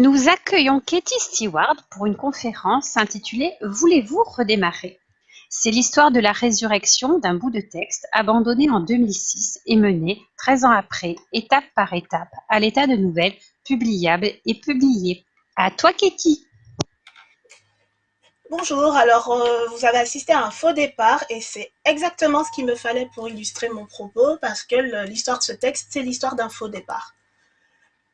Nous accueillons Katie Stewart pour une conférence intitulée Voulez-vous redémarrer? C'est l'histoire de la résurrection d'un bout de texte abandonné en 2006 et mené, 13 ans après, étape par étape, à l'état de nouvelle, publiable et publié. À toi Katie Bonjour, alors euh, vous avez assisté à un faux départ et c'est exactement ce qu'il me fallait pour illustrer mon propos parce que l'histoire de ce texte, c'est l'histoire d'un faux départ.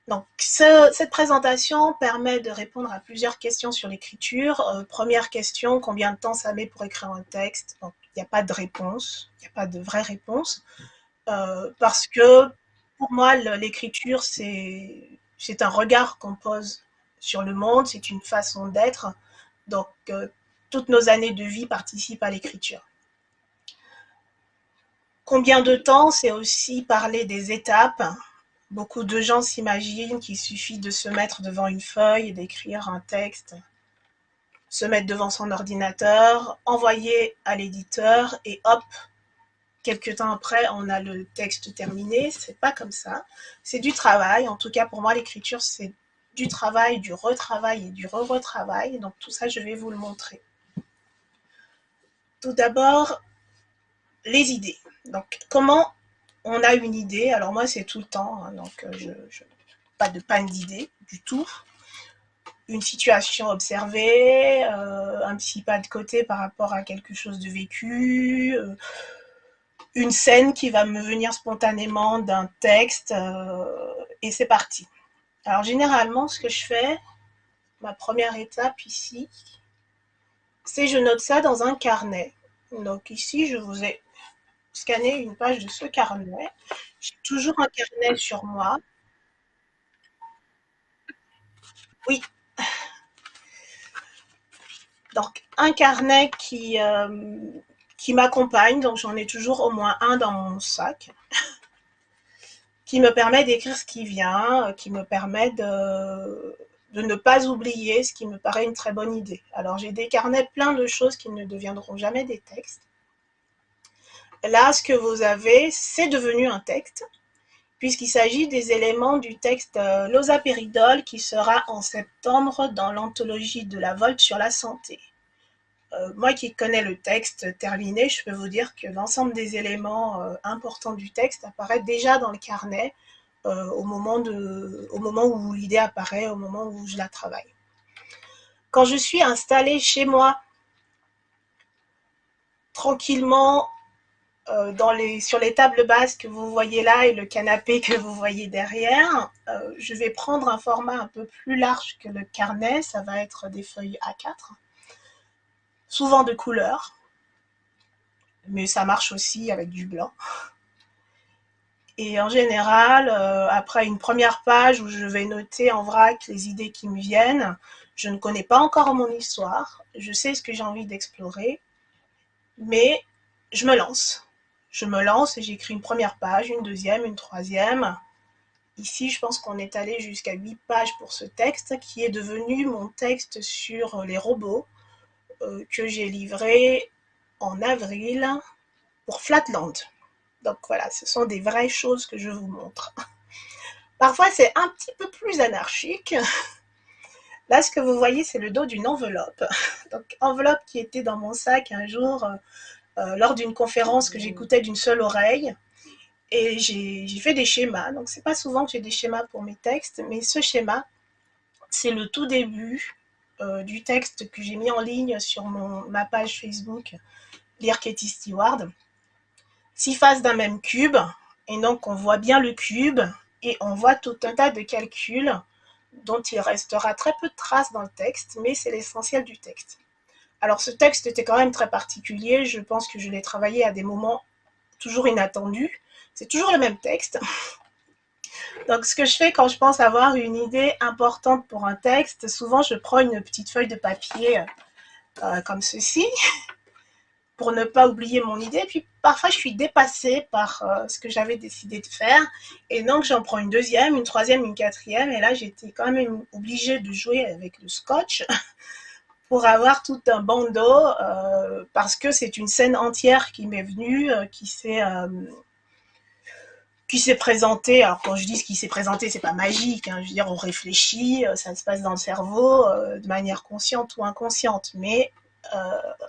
Donc, cette présentation permet de répondre à plusieurs questions sur l'écriture. Euh, première question, combien de temps ça met pour écrire un texte? Il n'y a pas de réponse, il n'y a pas de vraie réponse, euh, parce que pour moi, l'écriture, c'est un regard qu'on pose sur le monde, c'est une façon d'être. Donc, euh, toutes nos années de vie participent à l'écriture. Combien de temps? C'est aussi parler des étapes. Beaucoup de gens s'imaginent qu'il suffit de se mettre devant une feuille d'écrire un texte, se mettre devant son ordinateur, envoyer à l'éditeur et hop, quelques temps après, on a le texte terminé. C'est pas comme ça. C'est du travail. En tout cas, pour moi, l'écriture, c'est du travail, du retravail et du re-retravail. Donc tout ça, je vais vous le montrer. Tout d'abord, les idées. Donc comment on a une idée Alors moi, c'est tout le temps, hein, donc euh, je, pas de panne d'idées du tout. Une situation observée, euh, un petit pas de côté par rapport à quelque chose de vécu, euh, une scène qui va me venir spontanément d'un texte, et c'est parti. Alors généralement, ce que je fais, ma première étape ici, c'est je note ça dans un carnet. Donc ici, je vous ai scanné une page de ce carnet. J'ai toujours un carnet sur moi. Oui. Donc un carnet qui, euh, qui m'accompagne, donc j'en ai toujours au moins un dans mon sac qui me permet d'écrire ce qui vient, euh, qui me permet de, de ne pas oublier ce qui me paraît une très bonne idée. Alors j'ai des carnets plein de choses qui ne deviendront jamais des textes. Là, ce que vous avez, c'est devenu un texte, puisqu'il s'agit des éléments du texte euh, L'osapéridol qui sera en septembre dans l'anthologie de la Volte sur la santé. Euh, moi qui connais le texte terminé, je peux vous dire que l'ensemble des éléments euh, importants du texte apparaît déjà dans le carnet euh, au, moment au moment où l'idée apparaît, au moment où je la travaille. Quand je suis installée chez moi, tranquillement, les, sur les tables basses que vous voyez là et le canapé que vous voyez derrière, je vais prendre un format un peu plus large que le carnet, ça va être des feuilles A4 souvent de couleur, mais ça marche aussi avec du blanc. Et en général, euh, après une première page où je vais noter en vrac les idées qui me viennent, je ne connais pas encore mon histoire, je sais ce que j'ai envie d'explorer, mais je me lance. Je me lance et j'écris une première page, une deuxième, une troisième. Ici, je pense qu'on est allé jusqu'à huit pages pour ce texte qui est devenu mon texte sur les robots euh, que j'ai livré en avril pour Flatland. Donc voilà, ce sont des vraies choses que je vous montre. Parfois, c'est un petit peu plus anarchique. Là, ce que vous voyez, c'est le dos d'une enveloppe. Donc, enveloppe qui était dans mon sac un jour euh, lors d'une conférence que j'écoutais d'une seule oreille. Et j'ai fait des schémas. Donc, c'est pas souvent que j'ai des schémas pour mes textes, mais ce schéma, c'est le tout début euh, du texte que j'ai mis en ligne sur ma page Facebook, Lire Katie Stewart. Six faces d'un même cube, et donc on voit bien le cube, et on voit tout un tas de calculs dont il restera très peu de traces dans le texte, mais c'est l'essentiel du texte. Alors ce texte était quand même très particulier, je pense que je l'ai travaillé à des moments toujours inattendus. C'est toujours le même texte, donc, ce que je fais quand je pense avoir une idée importante pour un texte, souvent je prends une petite feuille de papier euh, comme ceci pour ne pas oublier mon idée. Puis parfois, je suis dépassée par euh, ce que j'avais décidé de faire. Et donc, j'en prends une deuxième, une troisième, une quatrième. Et là, j'étais quand même obligée de jouer avec le scotch pour avoir tout un bandeau euh, parce que c'est une scène entière qui m'est venue, qui s'est qui s'est présenté, alors quand je dis ce qui s'est présenté, c'est pas magique, hein, je veux dire, on réfléchit, ça se passe dans le cerveau de manière consciente ou inconsciente, mais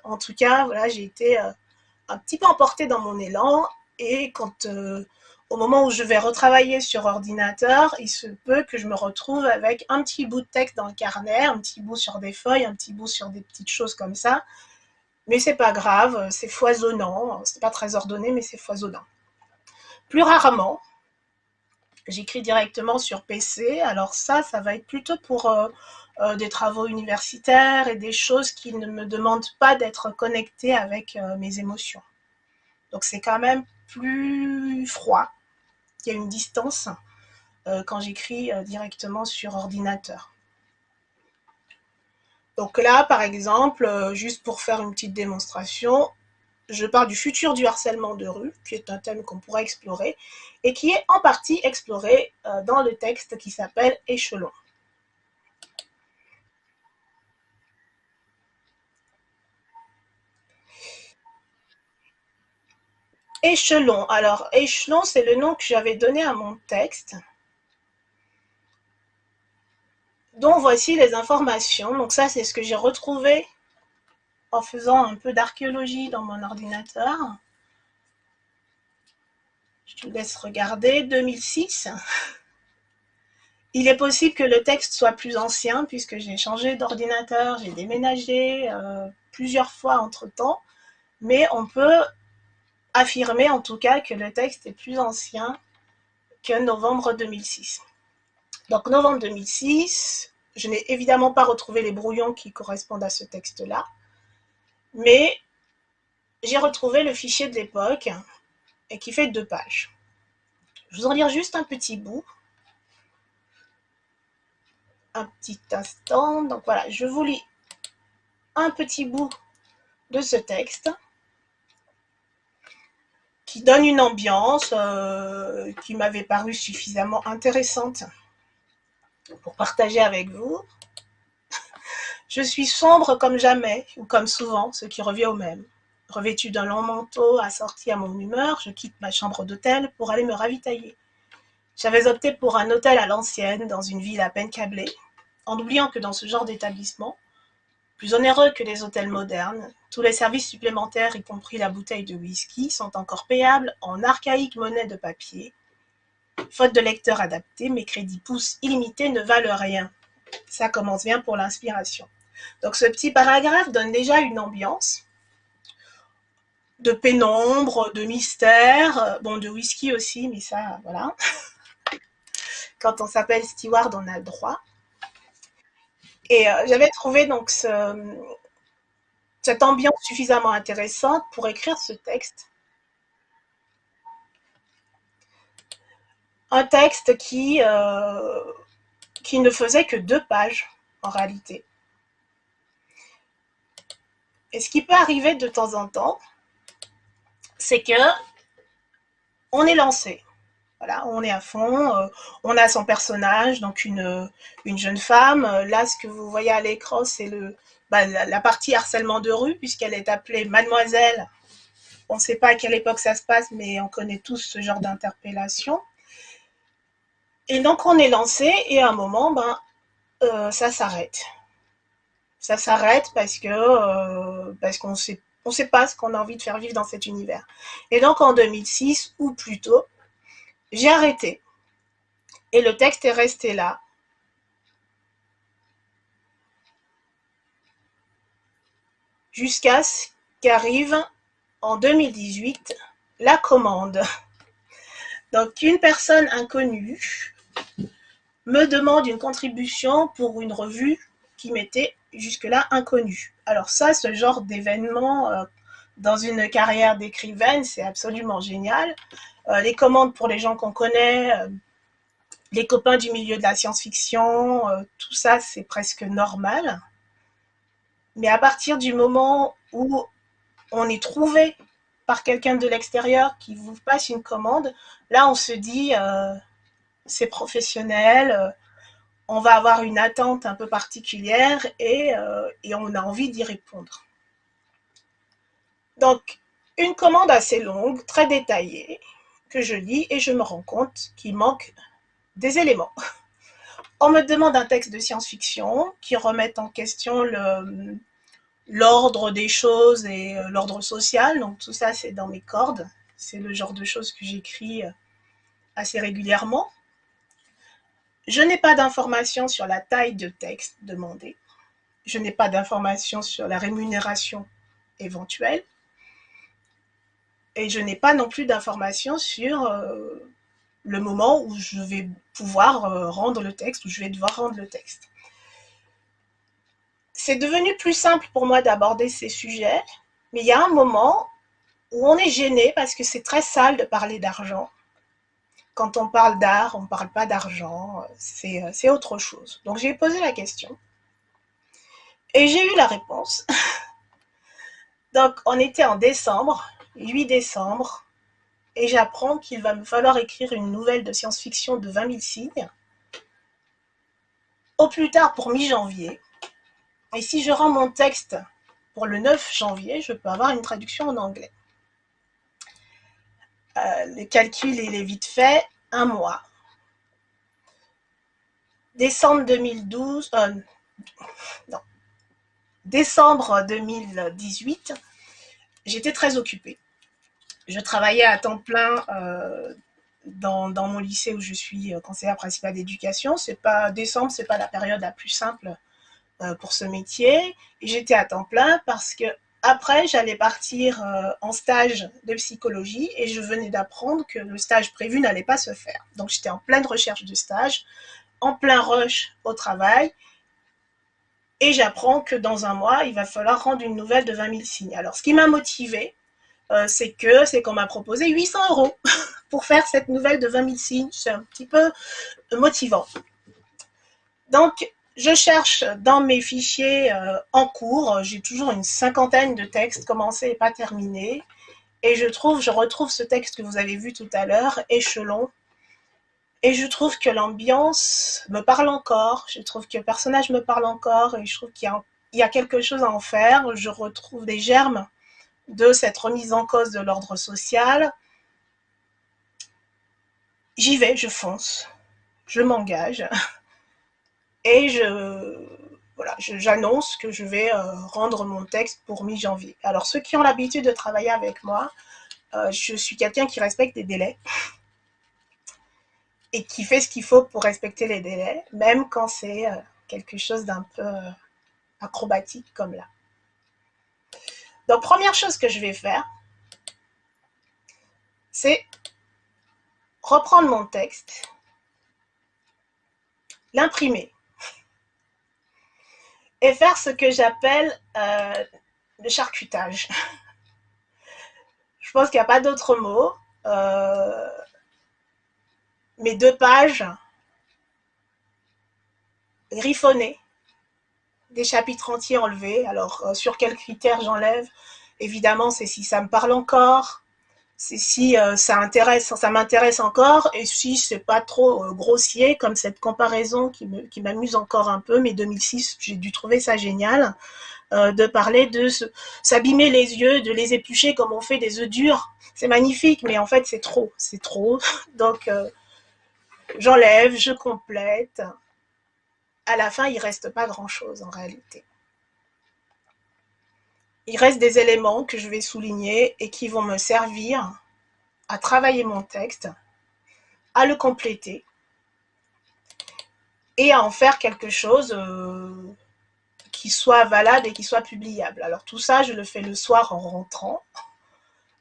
en tout cas, voilà, j'ai été un petit peu emportée dans mon élan, et quand au moment où je vais retravailler sur ordinateur, il se peut que je me retrouve avec un petit bout de texte dans le carnet, un petit bout sur des feuilles, un petit bout sur des petites choses comme ça. Mais c'est pas grave, c'est foisonnant. C'est pas très ordonné, mais c'est foisonnant. Plus rarement, j'écris directement sur PC. Alors ça, ça va être plutôt pour euh, euh, des travaux universitaires et des choses qui ne me demandent pas d'être connecté avec euh, mes émotions. Donc c'est quand même plus froid une distance euh, quand j'écris euh, directement sur ordinateur. Donc là, par exemple, euh, juste pour faire une petite démonstration, je parle du futur du harcèlement de rue, qui est un thème qu'on pourrait explorer, et qui est en partie exploré dans le texte qui s'appelle Échelon. Échelon. Alors, échelon, c'est le nom que j'avais donné à mon texte. Donc, voici les informations. Donc, ça, c'est ce que j'ai retrouvé en faisant un peu d'archéologie dans mon ordinateur. Je te laisse regarder. 2006. Il est possible que le texte soit plus ancien puisque j'ai changé d'ordinateur, j'ai déménagé euh, plusieurs fois entre-temps. Mais on peut affirmer en tout cas que le texte est plus ancien que novembre 2006. Donc novembre 2006, je n'ai évidemment pas retrouvé les brouillons qui correspondent à ce texte-là, mais j'ai retrouvé le fichier de l'époque et qui fait deux pages. Je vous en lire juste un petit bout. Un petit instant. Donc voilà, je vous lis un petit bout de ce texte qui donne une ambiance euh, qui m'avait paru suffisamment intéressante pour partager avec vous. Je suis sombre comme jamais, ou comme souvent, ce qui revient au même. Revêtu d'un long manteau, assorti à mon humeur, je quitte ma chambre d'hôtel pour aller me ravitailler. J'avais opté pour un hôtel à l'ancienne, dans une ville à peine câblée, en oubliant que dans ce genre d'établissement, plus onéreux que les hôtels modernes, tous les services supplémentaires, y compris la bouteille de whisky, sont encore payables en archaïque monnaie de papier. Faute de lecteur adapté, mes crédits pouces illimités ne valent rien. Ça commence bien pour l'inspiration. Donc ce petit paragraphe donne déjà une ambiance de pénombre, de mystère, bon de whisky aussi, mais ça, voilà. Quand on s'appelle Steward, on a le droit. Et euh, j'avais trouvé donc cette ambiance suffisamment intéressante pour écrire ce texte. Un texte qui, euh, qui ne faisait que deux pages en réalité. Et ce qui peut arriver de temps en temps, c'est que on est lancé. Voilà, on est à fond, euh, on a son personnage, donc une, une jeune femme. Là, ce que vous voyez à l'écran, c'est bah, la, partie harcèlement de rue, puisqu'elle est appelée Mademoiselle. On ne sait pas à quelle époque ça se passe, mais on connaît tous ce genre d'interpellation. Et donc, on est lancé, et à un moment, ben, euh, ça s'arrête. Ça s'arrête parce que euh, qu'on sait on sait pas ce qu'on a envie de faire vivre dans cet univers. Et donc en 2006 ou plus tôt, j'ai arrêté. Et le texte est resté là. Jusqu'à ce qu'arrive en 2018 la commande. Donc une personne inconnue me demande une contribution pour une revue qui m'était jusque-là inconnue. Alors ça, ce genre d'événement euh, dans une carrière d'écrivaine, c'est absolument génial. Euh, les commandes pour les gens qu'on connaît, euh, les copains du milieu de la science-fiction, euh, tout ça, c'est presque normal. Mais à partir du moment où on est trouvé par quelqu'un de l'extérieur qui vous passe une commande, là, on se dit, c'est professionnel, on va avoir une attente un peu particulière et, et on a envie d'y répondre. Donc, une commande assez longue, très détaillée, que je lis et je me rends compte qu'il manque des éléments. On me demande un texte de science-fiction qui remette en question l'ordre des choses et euh, l'ordre social. Donc tout ça, c'est dans mes cordes. C'est le genre de choses que j'écris euh, assez régulièrement. Je n'ai pas d'informations sur la taille de texte demandée. Je n'ai pas d'informations sur la rémunération éventuelle. Et je n'ai pas non plus d'informations sur euh, le moment où je vais pouvoir euh, rendre le texte, où je vais devoir rendre le texte. C'est devenu plus simple pour moi d'aborder ces sujets, mais il y a un moment où on est gêné parce que c'est très sale de parler d'argent quand on parle d'art, on ne parle pas d'argent, euh, c'est autre chose. Donc j'ai posé la question et j'ai eu la réponse. Donc on était en décembre, 8 décembre, et j'apprends qu'il va me falloir écrire une nouvelle de science-fiction de 20 000 signes, au plus tard pour mi-janvier. Et si je rends mon texte pour le 9 janvier, je peux avoir une traduction en anglais. Euh, le calcul, il est vite fait, un mois. Décembre 2012, euh, non, décembre 2018, j'étais très occupée. Je travaillais à temps plein euh, dans, mon lycée où je suis conseillère principale d'éducation. C'est pas décembre, c'est pas la période la plus simple pour ce métier. J'étais à temps plein parce que après, j'allais partir euh, en stage de psychologie et je venais d'apprendre que le stage prévu n'allait pas se faire. Donc, j'étais en pleine recherche de stage, en plein rush au travail et j'apprends que dans un mois, il va falloir rendre une nouvelle de 20 000 signes. Alors, ce qui m'a motivé, euh, c'est que c'est qu'on m'a proposé 800 euros pour faire cette nouvelle de 20 000 signes. C'est un petit peu motivant. Donc, je cherche dans mes fichiers euh, en cours, j'ai toujours une cinquantaine de textes commencés et pas terminés. Et je trouve, je retrouve ce texte que vous avez vu tout à l'heure, Échelon. Et je trouve que l'ambiance me parle encore, je trouve que le personnage me parle encore, et je trouve qu'il y, y, a quelque chose à en faire. Je retrouve des germes de cette remise en cause de l'ordre social. J'y vais, je fonce, je m'engage. Et j'annonce que je vais euh, rendre mon texte pour mi-janvier. Alors, ceux qui ont l'habitude de travailler avec moi, euh, je suis quelqu'un qui respecte les délais et qui fait ce qu'il faut pour respecter les délais, même quand c'est euh, quelque chose d'un peu acrobatique comme là. Donc, première chose que je vais faire, c'est reprendre mon texte, l'imprimer et faire ce que j'appelle euh, le charcutage. Je pense qu'il n'y a pas d'autre mot. Euh, mes deux pages griffonnées, des chapitres entiers enlevés. Alors, euh, sur quels critères j'enlève? Évidemment, c'est si ça me parle encore, c'est si euh, ça intéresse, ça m'intéresse encore, et si c'est pas trop euh, grossier, comme cette comparaison qui m'amuse encore un peu, mais 2006, j'ai dû trouver ça génial, de parler de s'abîmer les yeux, de les éplucher comme on fait des œufs durs. C'est magnifique, mais en fait c'est trop, c'est trop. Donc j'enlève, je complète. À la fin, il reste pas grand-chose en réalité il reste des éléments que je vais souligner et qui vont me servir à travailler mon texte, à le compléter et à en faire quelque chose euh, qui soit valable et qui soit publiable. Alors tout ça, je le fais le soir en rentrant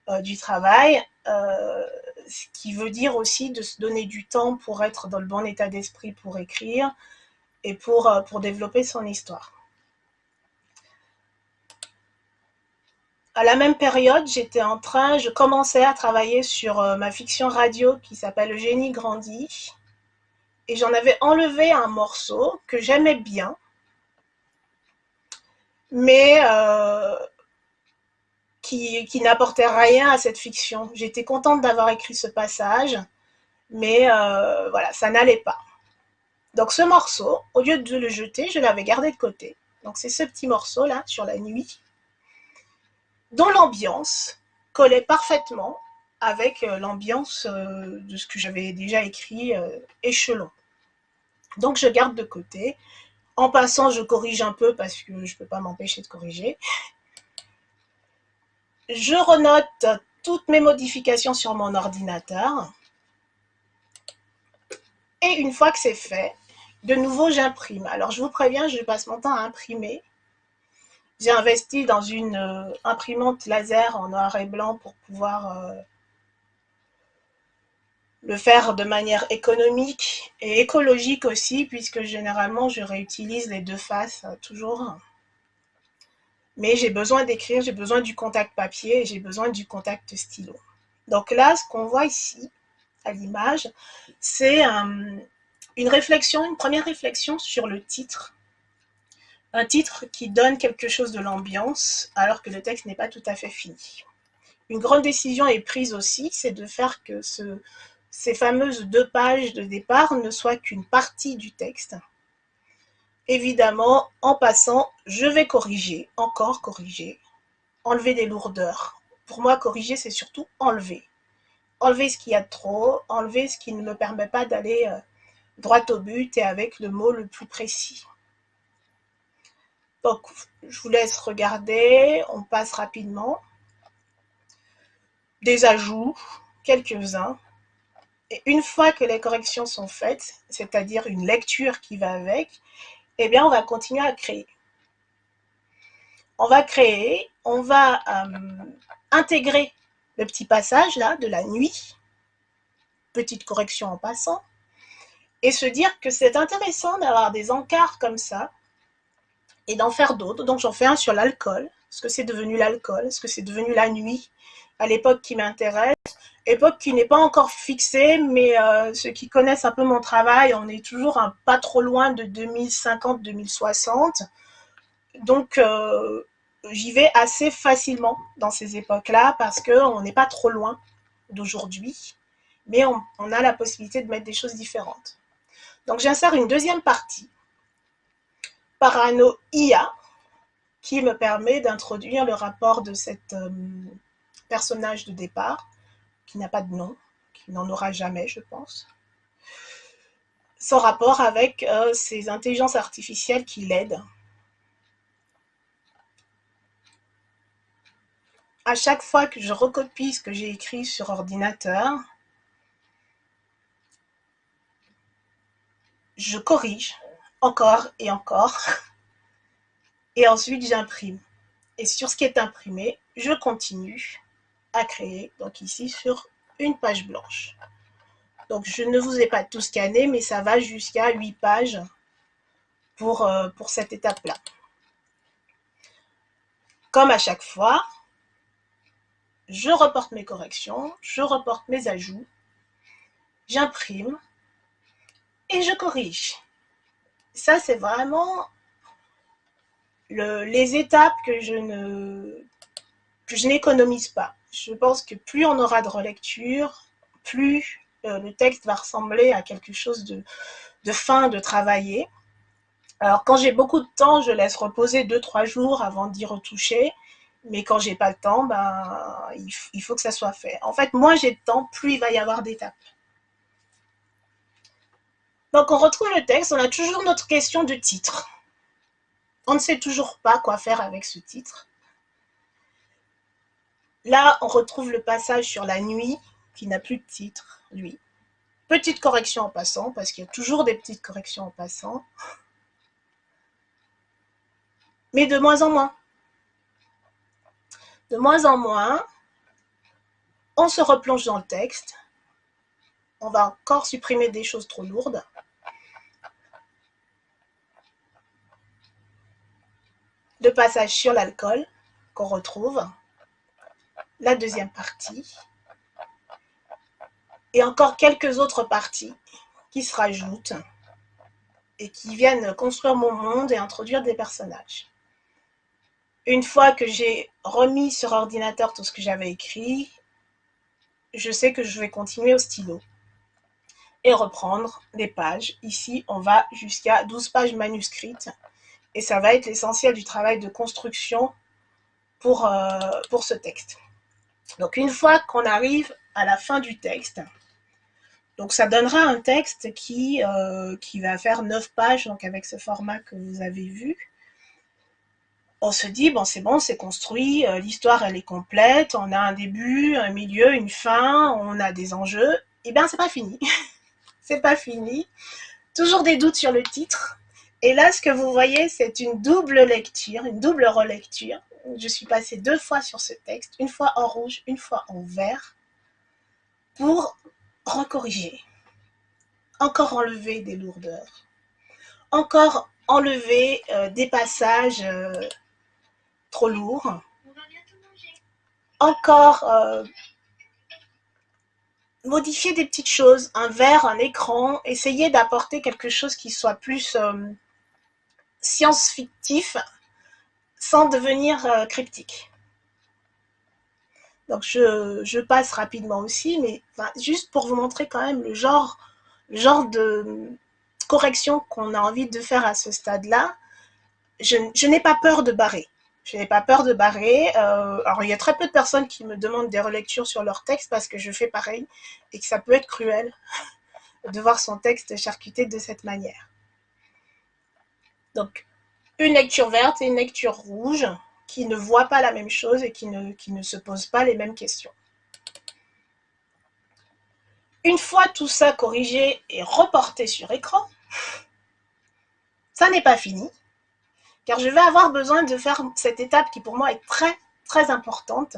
euh, du travail, euh, ce qui veut dire aussi de se donner du temps pour être dans le bon état d'esprit pour écrire et pour, pour développer son histoire. à la même période, j'étais en train, je commençais à travailler sur euh, ma fiction radio qui s'appelle Le génie grandit. Et j'en avais enlevé un morceau que j'aimais bien, mais euh, qui, n'apportait rien à cette fiction. J'étais contente d'avoir écrit ce passage, mais euh, voilà, ça n'allait pas. Donc ce morceau, au lieu de le jeter, je l'avais gardé de côté. Donc c'est ce petit morceau là, sur la nuit, dont l'ambiance collait parfaitement avec l'ambiance de ce que j'avais déjà écrit échelon. Donc je garde de côté. En passant, je corrige un peu parce que je ne peux pas m'empêcher de corriger. Je renote toutes mes modifications sur mon ordinateur. Et une fois que c'est fait, de nouveau, j'imprime. Alors, je vous préviens, je passe mon temps à imprimer. J'ai investi dans une euh, imprimante laser en noir et blanc pour pouvoir euh, le faire de manière économique et écologique aussi, puisque généralement, je réutilise les deux faces euh, toujours. Mais j'ai besoin d'écrire, j'ai besoin du contact papier et j'ai besoin du contact stylo. Donc là, ce qu'on voit ici, à l'image, c'est une réflexion, une première réflexion sur le titre. Un titre qui donne quelque chose de l'ambiance, alors que le texte n'est pas tout à fait fini. Une grande décision est prise aussi, c'est de faire que ce, ces fameuses deux pages de départ ne soient qu'une partie du texte. Évidemment, en passant, je vais corriger, encore corriger, enlever des lourdeurs. Pour moi, corriger, c'est surtout enlever. Enlever ce qu'il y a de trop, enlever ce qui ne me permet pas d'aller euh, droit au but et avec le mot le plus précis. Donc, je vous laisse regarder, on passe rapidement. Des ajouts, quelques-uns. Et une fois que les corrections sont faites, c'est-à-dire une lecture qui va avec, eh bien, on va continuer à créer. On va créer, on va euh, intégrer le petit passage là de la nuit, petite correction en passant, et se dire que c'est intéressant d'avoir des encarts comme ça et d'en faire d'autres. Donc j'en fais un sur l'alcool, ce que c'est devenu l'alcool, ce que c'est devenu la nuit, à l'époque qui m'intéresse, époque qui n'est pas encore fixée, mais euh, ceux qui connaissent un peu mon travail, on est toujours pas trop loin de 2050-2060. Donc euh, j'y vais assez facilement dans ces époques-là parce qu'on n'est pas trop loin d'aujourd'hui, mais on a la possibilité de mettre des choses différentes. Donc j'insère une deuxième partie, Parano IA, qui me permet d'introduire le rapport de cet euh, personnage de départ, qui n'a pas de nom, qui n'en aura jamais, je pense, son rapport avec euh, ces intelligences artificielles qui l'aident. À chaque fois que je recopie ce que j'ai écrit sur ordinateur, je corrige encore et encore. Et ensuite, j'imprime. Et sur ce qui est imprimé, je continue à créer. Donc ici, sur une page blanche. Donc, je ne vous ai pas tout scanné, mais ça va jusqu'à 8 pages pour, euh, pour cette étape-là. Comme à chaque fois, je reporte mes corrections, je reporte mes ajouts, j'imprime, et je corrige. Ça, c'est vraiment les étapes que je ne je n'économise pas. Je pense que plus on aura de relecture, plus euh, le texte va ressembler à quelque chose de, de fin, de travailler. Alors, quand j'ai beaucoup de temps, je laisse reposer 2-3 jours avant d'y retoucher. Mais quand j'ai pas le temps, ben, il, il faut que ça soit fait. En fait, moins j'ai de temps, plus il va y avoir d'étapes. Donc on retrouve le texte, on a toujours notre question de titre. On ne sait toujours pas quoi faire avec ce titre. Là, on retrouve le passage sur la nuit, qui n'a plus de titre, lui. Petite correction en passant, parce qu'il y a toujours des petites corrections en passant. Mais de moins en moins. De moins en moins, on se replonge dans le texte. On va encore supprimer des choses trop lourdes. Le passage sur l'alcool qu'on retrouve, la deuxième partie, et encore quelques autres parties qui se rajoutent et qui viennent construire mon monde et introduire des personnages. Une fois que j'ai remis sur ordinateur tout ce que j'avais écrit, je sais que je vais continuer au stylo et reprendre les pages. Ici, on va jusqu'à 12 pages manuscrites et ça va être l'essentiel du travail de construction pour, euh, pour ce texte. Donc une fois qu'on arrive à la fin du texte, ça donnera un texte qui, euh, va faire 9 pages, donc avec ce format que vous avez vu. On se dit, bon c'est bon, c'est construit, euh, l'histoire elle est complète, on a un début, un milieu, une fin, on a des enjeux. Eh bien c'est pas fini, c'est pas fini. Toujours des doutes sur le titre. Et là ce que vous voyez c'est une double lecture, une double relecture. Je suis passée deux fois sur ce texte, une fois en rouge, une fois en vert, pour recorriger, encore enlever des lourdeurs, encore enlever euh, des passages euh, trop lourds, encore euh, modifier des petites choses, un verre, un écran, essayer d'apporter quelque chose qui soit plus science-fictif sans devenir cryptique. Donc je, passe rapidement aussi, mais juste pour vous montrer quand même le genre, le genre de correction qu'on a envie de faire à ce stade-là, je, n'ai pas peur de barrer. Je n'ai pas peur de barrer. Euh, alors, il y a très peu de personnes qui me demandent des relectures sur leur texte parce que je fais pareil et que ça peut être cruel de voir son texte charcuté de cette manière. Donc, une lecture verte et une lecture rouge qui ne voient pas la même chose et qui ne, se posent pas les mêmes questions. Une fois tout ça corrigé et reporté sur écran, ça n'est pas fini, car je vais avoir besoin de faire cette étape qui pour moi est très très importante,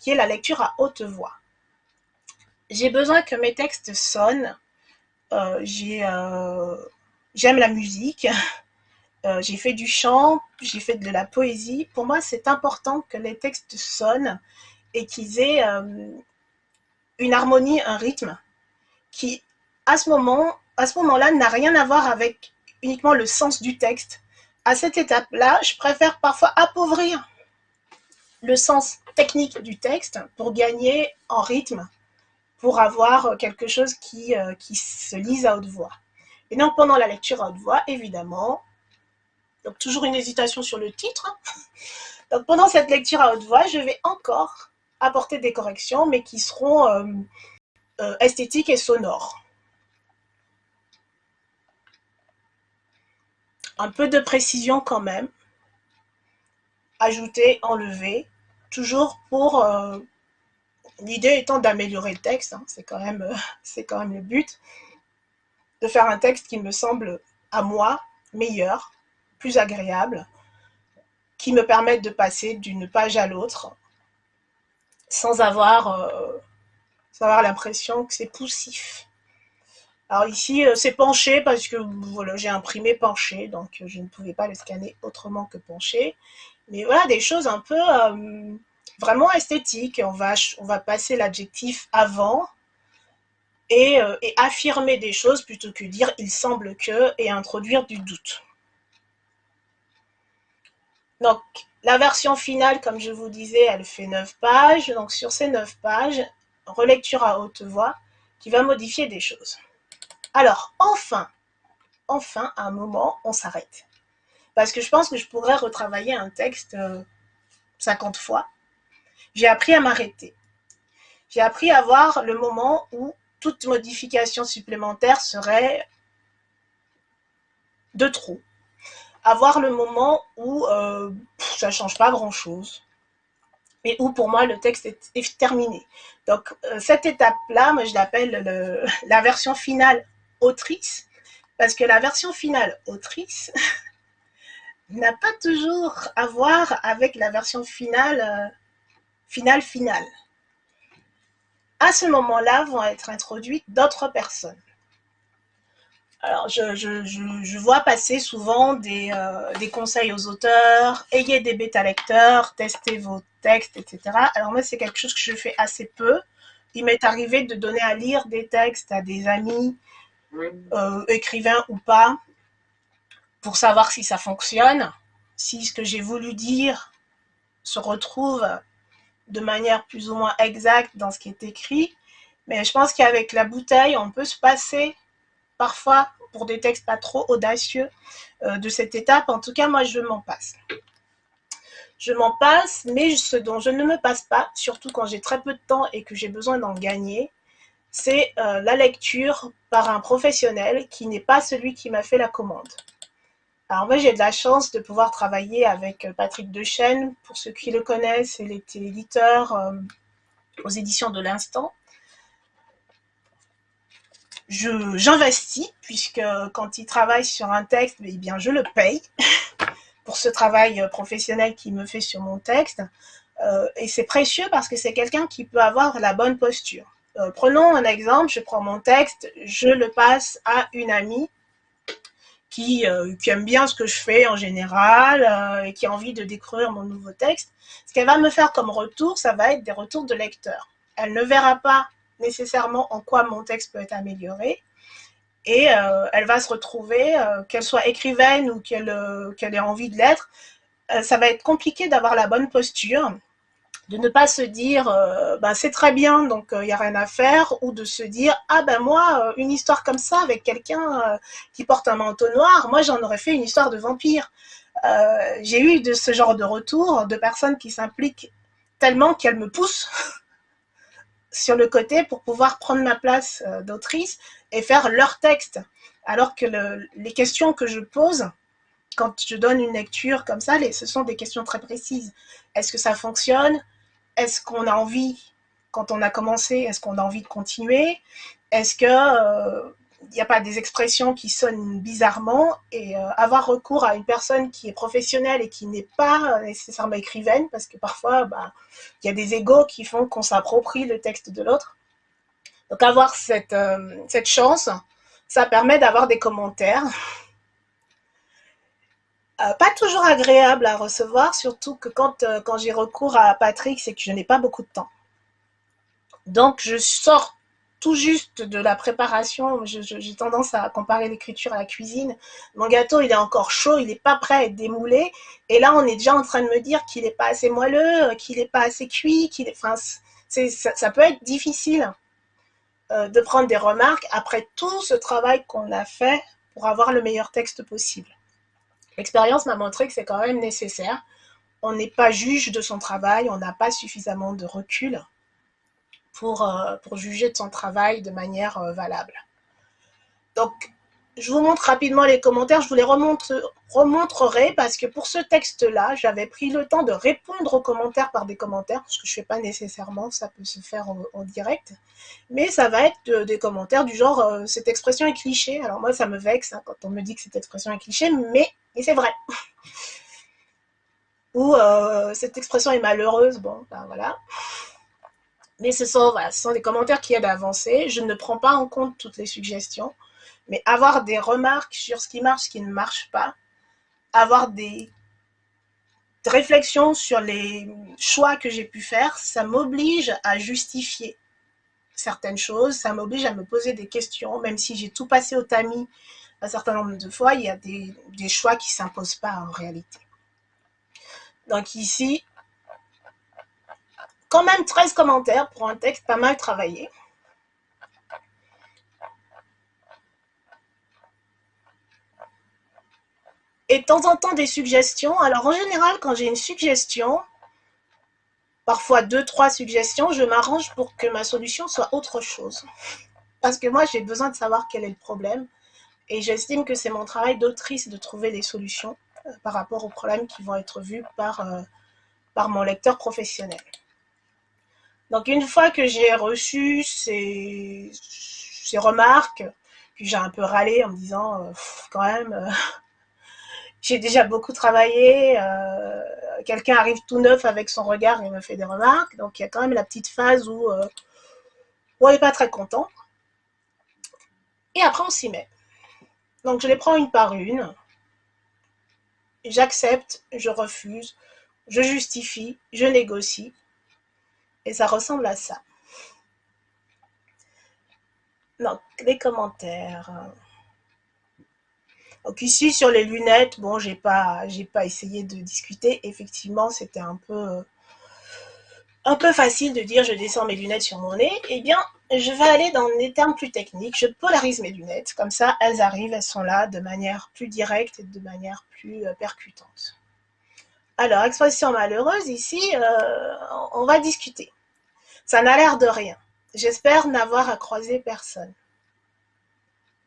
qui est la lecture à haute voix. J'ai besoin que mes textes sonnent, euh, euh, j'aime la musique, euh, j'ai fait du chant, j'ai fait de la poésie. Pour moi, c'est important que les textes sonnent et qu'ils aient euh, une harmonie, un rythme qui, à ce moment, à ce moment-là, n'a rien à voir avec uniquement le sens du texte. À cette étape-là, je préfère parfois appauvrir le sens technique du texte pour gagner en rythme, pour avoir quelque chose qui, euh, qui se lise à haute voix. Et donc, pendant la lecture à haute voix, évidemment, donc toujours une hésitation sur le titre. Donc pendant cette lecture à haute voix, je vais encore apporter des corrections, mais qui seront euh, euh, esthétiques et sonores. Un peu de précision quand même. Ajouter, enlever, toujours pour... Euh, l'idée étant d'améliorer le texte, hein. c'est quand, quand même le but, de faire un texte qui me semble, à moi, meilleur, plus agréable, qui me permettent de passer d'une page à l'autre sans avoir, euh, l'impression que c'est poussif. Alors ici, euh, c'est penché parce que voilà, j'ai imprimé penché, donc je ne pouvais pas le scanner autrement que penché. Mais voilà, des choses un peu euh, vraiment esthétiques. On va, on va passer l'adjectif avant et affirmer des choses plutôt que dire il semble que et introduire du doute. Donc, la version finale, comme je vous disais, elle fait 9 pages. Donc, sur ces 9 pages, relecture à haute voix qui va modifier des choses. Alors, enfin, enfin, à un moment, on s'arrête. Parce que je pense que je pourrais retravailler un texte 50 euh, fois. J'ai appris à m'arrêter. J'ai appris à voir le moment où toute modification supplémentaire serait de trop avoir le moment où euh, ça ne change pas grand-chose et où pour moi le texte est, terminé. Donc euh, cette étape-là, je l'appelle la version finale autrice, parce que la version finale autrice n'a pas toujours à voir avec la version finale euh, finale finale. À ce moment-là vont être introduites d'autres personnes. Alors, je, vois passer souvent euh, des, conseils aux auteurs, ayez des bêta-lecteurs, testez vos textes, etc. Alors moi, c'est quelque chose que je fais assez peu. Il m'est arrivé de donner à lire des textes à des amis, euh, écrivains ou pas, pour savoir si ça fonctionne, si ce que j'ai voulu dire se retrouve de manière plus ou moins exacte dans ce qui est écrit. Mais je pense qu'avec la bouteille, on peut se passer parfois pour des textes pas trop audacieux euh, de cette étape. En tout cas, moi, je m'en passe. Je m'en passe, mais ce dont je ne me passe pas, surtout quand j'ai très peu de temps et que j'ai besoin d'en gagner, c'est euh, la lecture par un professionnel qui n'est pas celui qui m'a fait la commande. Alors moi, j'ai de la chance de pouvoir travailler avec euh, Patrick Dechaine. Pour ceux qui le connaissent, il était éditeur aux éditions de l'Instant. J'investis, puisque quand il travaille sur un texte, eh bien, je le paye pour ce travail euh, professionnel qu'il me fait sur mon texte. et c'est précieux parce que c'est quelqu'un qui peut avoir la bonne posture. prenons un exemple, je prends mon texte, je le passe à une amie euh, qui, aime bien ce que je fais en général euh, et qui a envie de découvrir mon nouveau texte, ce qu'elle va me faire comme retour, ça va être des retours de lecteurs. Elle ne verra pas nécessairement en quoi mon texte peut être amélioré, et euh, elle va se retrouver, qu'elle soit écrivaine ou qu'elle ait envie de l'être, ça va être compliqué d'avoir la bonne posture de ne pas se dire euh, bah, c'est très bien donc il euh, n'y a rien à faire ou de se dire ah ben moi euh, une histoire comme ça avec quelqu'un qui porte un manteau noir moi j'en aurais fait une histoire de vampire. J'ai eu de ce genre de retour de personnes qui s'impliquent tellement qu'elles me poussent sur le côté pour pouvoir prendre ma place d'autrice et faire leur texte. Alors que les questions que je pose quand je donne une lecture comme ça, ce sont des questions très précises. Est-ce que ça fonctionne? Est-ce qu'on a envie, quand on a commencé, est-ce qu'on a envie de continuer? Est-ce que euh, n'y a pas des expressions qui sonnent bizarrement et euh, avoir recours à une personne qui est professionnelle et qui n'est pas nécessairement écrivaine, parce que parfois, bah, il y a des égaux qui font qu'on s'approprie le texte de l'autre. Donc avoir cette, euh, cette chance, ça permet d'avoir des commentaires euh, pas toujours agréable à recevoir, surtout que quand, euh, quand j'ai recours à Patrick, c'est que je n'ai pas beaucoup de temps. Donc, je sors tout juste de la préparation. J'ai tendance à comparer l'écriture à la cuisine. Mon gâteau, il est encore chaud, il n'est pas prêt à être démoulé. Et là, on est déjà en train de me dire qu'il n'est pas assez moelleux, qu'il n'est pas assez cuit, qu'il. Enfin, ça, ça, peut être difficile euh, de prendre des remarques après tout ce travail qu'on a fait pour avoir le meilleur texte possible. L'expérience m'a montré que c'est quand même nécessaire. On n'est pas juge de son travail, on n'a pas suffisamment de recul pour, euh, pour juger de son travail de manière euh, valable. Donc, je vous montre rapidement les commentaires, je vous les remontrerai parce que pour ce texte-là, j'avais pris le temps de répondre aux commentaires par des commentaires, ce que je ne fais pas nécessairement, ça peut se faire en, direct, mais ça va être des commentaires du genre euh, cette expression est cliché ». Alors moi, ça me vexe hein, quand on me dit que cette expression est cliché, mais, c'est vrai. Ou euh, cette expression est malheureuse », bon, ben voilà. Mais ce sont, des commentaires qui aident à avancer. Je ne prends pas en compte toutes les suggestions mais avoir des remarques sur ce qui marche, ce qui ne marche pas, avoir des réflexions sur les choix que j'ai pu faire, ça m'oblige à justifier certaines choses, ça m'oblige à me poser des questions, même si j'ai tout passé au tamis un certain nombre de fois, il y a des, des choix qui ne s'imposent pas en réalité. Donc ici, quand même 13 commentaires pour un texte pas mal travaillé. et de temps en temps des suggestions. Alors en général, quand j'ai une suggestion, parfois deux, trois suggestions, je m'arrange pour que ma solution soit autre chose. Parce que moi, j'ai besoin de savoir quel est le problème. Et j'estime que c'est mon travail d'autrice de trouver des solutions euh, par rapport aux problèmes qui vont être vus par, euh, par mon lecteur professionnel. Donc une fois que j'ai reçu ces, remarques, puis j'ai un peu râlé en me disant, euh, quand même, j'ai déjà beaucoup travaillé. Euh, quelqu'un arrive tout neuf avec son regard et me fait des remarques. Donc il y a quand même la petite phase où, euh, on n'est pas très content. Et après on s'y met. Donc je les prends une par une. J'accepte, je refuse, je justifie, je négocie. Et ça ressemble à ça. Donc, les commentaires. Donc ici sur les lunettes, bon, j'ai pas, pas essayé de discuter. Effectivement, c'était un peu, un peu facile de dire je descends mes lunettes sur mon nez. Eh bien, je vais aller dans des termes plus techniques. Je polarise mes lunettes, comme ça, elles arrivent, elles sont là de manière plus directe et de manière plus euh, percutante. Alors, expression malheureuse, ici, euh, on va discuter. Ça n'a l'air de rien. J'espère n'avoir à croiser personne.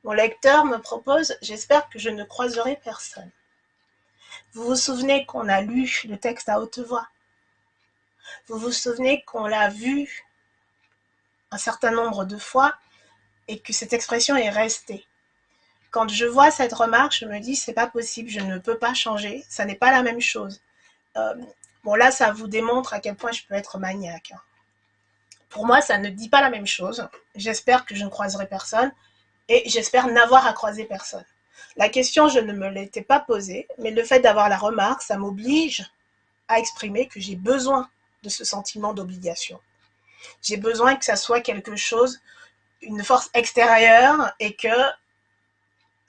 Mon lecteur me propose, j'espère que je ne croiserai personne. Vous vous souvenez qu'on a lu le texte à haute voix? Vous vous souvenez qu'on l'a vu un certain nombre de fois et que cette expression est restée? Quand je vois cette remarque, je me dis c'est pas possible, je ne peux pas changer, ça n'est pas la même chose. Euh, bon là, ça vous démontre à quel point je peux être maniaque. Hein. Pour moi, ça ne dit pas la même chose. J'espère que je ne croiserai personne et j'espère n'avoir à croiser personne. La question, je ne me l'étais pas posée, mais le fait d'avoir la remarque, ça m'oblige à exprimer que j'ai besoin de ce sentiment d'obligation. J'ai besoin que ça soit quelque chose, une force extérieure et que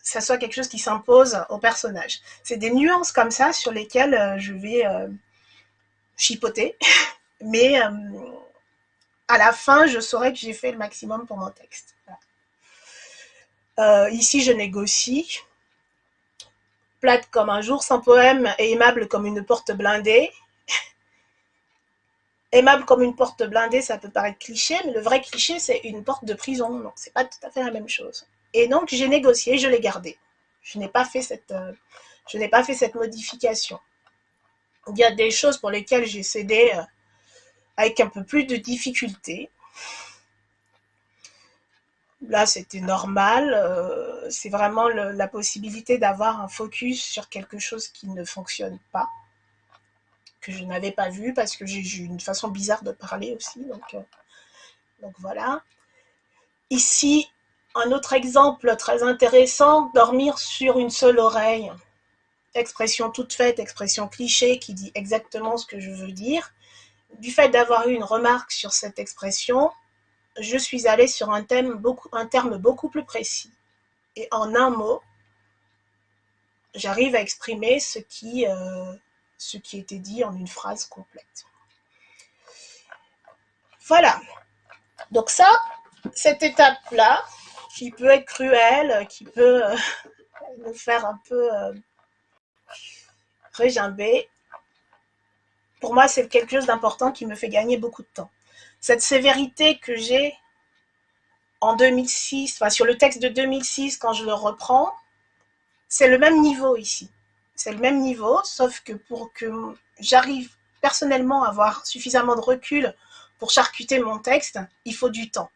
ça soit quelque chose qui s'impose au personnage. C'est des nuances comme ça sur lesquelles euh, je vais euh, chipoter, mais euh, à la fin, je saurai que j'ai fait le maximum pour mon texte. ici, je négocie. Plate comme un jour sans poème et aimable comme une porte blindée. Aimable comme une porte blindée, ça peut paraître cliché, mais le vrai cliché, c'est une porte de prison. Donc, c'est pas tout à fait la même chose. Et donc, j'ai négocié, je l'ai gardé. Je n'ai pas fait cette, euh, modification. Il y a des choses pour lesquelles j'ai cédé euh, avec un peu plus de difficulté. Là, c'était normal. Euh, c'est vraiment la possibilité d'avoir un focus sur quelque chose qui ne fonctionne pas que je n'avais pas vu parce que j'ai eu une façon bizarre de parler aussi. Donc, euh, donc voilà. Ici, un autre exemple très intéressant, dormir sur une seule oreille. Expression toute faite, expression cliché qui dit exactement ce que je veux dire. Du fait d'avoir eu une remarque sur cette expression, je suis allée sur un, terme beaucoup plus précis. Et en un mot, j'arrive à exprimer ce qui, euh, ce était dit en une phrase complète. Voilà. Donc ça, cette étape-là, qui peut être cruelle, qui peut euh, nous faire un peu euh, régimber, pour moi, c'est quelque chose d'important qui me fait gagner beaucoup de temps. Cette sévérité que j'ai en 2006, enfin sur le texte de 2006, quand je le reprends, c'est le même niveau ici c'est le même niveau, sauf que pour que j'arrive personnellement à avoir suffisamment de recul pour charcuter mon texte, il faut du temps.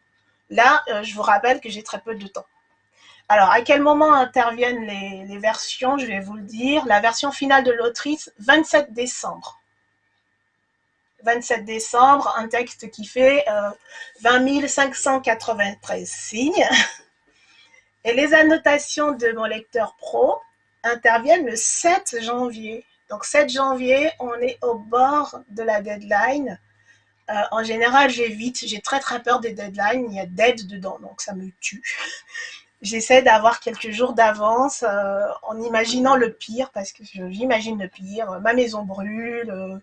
Là, euh, je vous rappelle que j'ai très peu de temps. Alors, à quel moment interviennent les, versions Je vais vous le dire. La version finale de l'autrice, 27 décembre. 27 décembre, un texte qui fait 20 593 signes. Et les annotations de mon lecteur pro, interviennent le 7 janvier. Donc 7 janvier, on est au bord de la deadline. Euh, en général, j'évite, j'ai très très peur des deadlines, il y a dead dedans, donc ça me tue. J'essaie d'avoir quelques jours d'avance euh, en imaginant le pire, parce que j'imagine le pire. Ma maison brûle,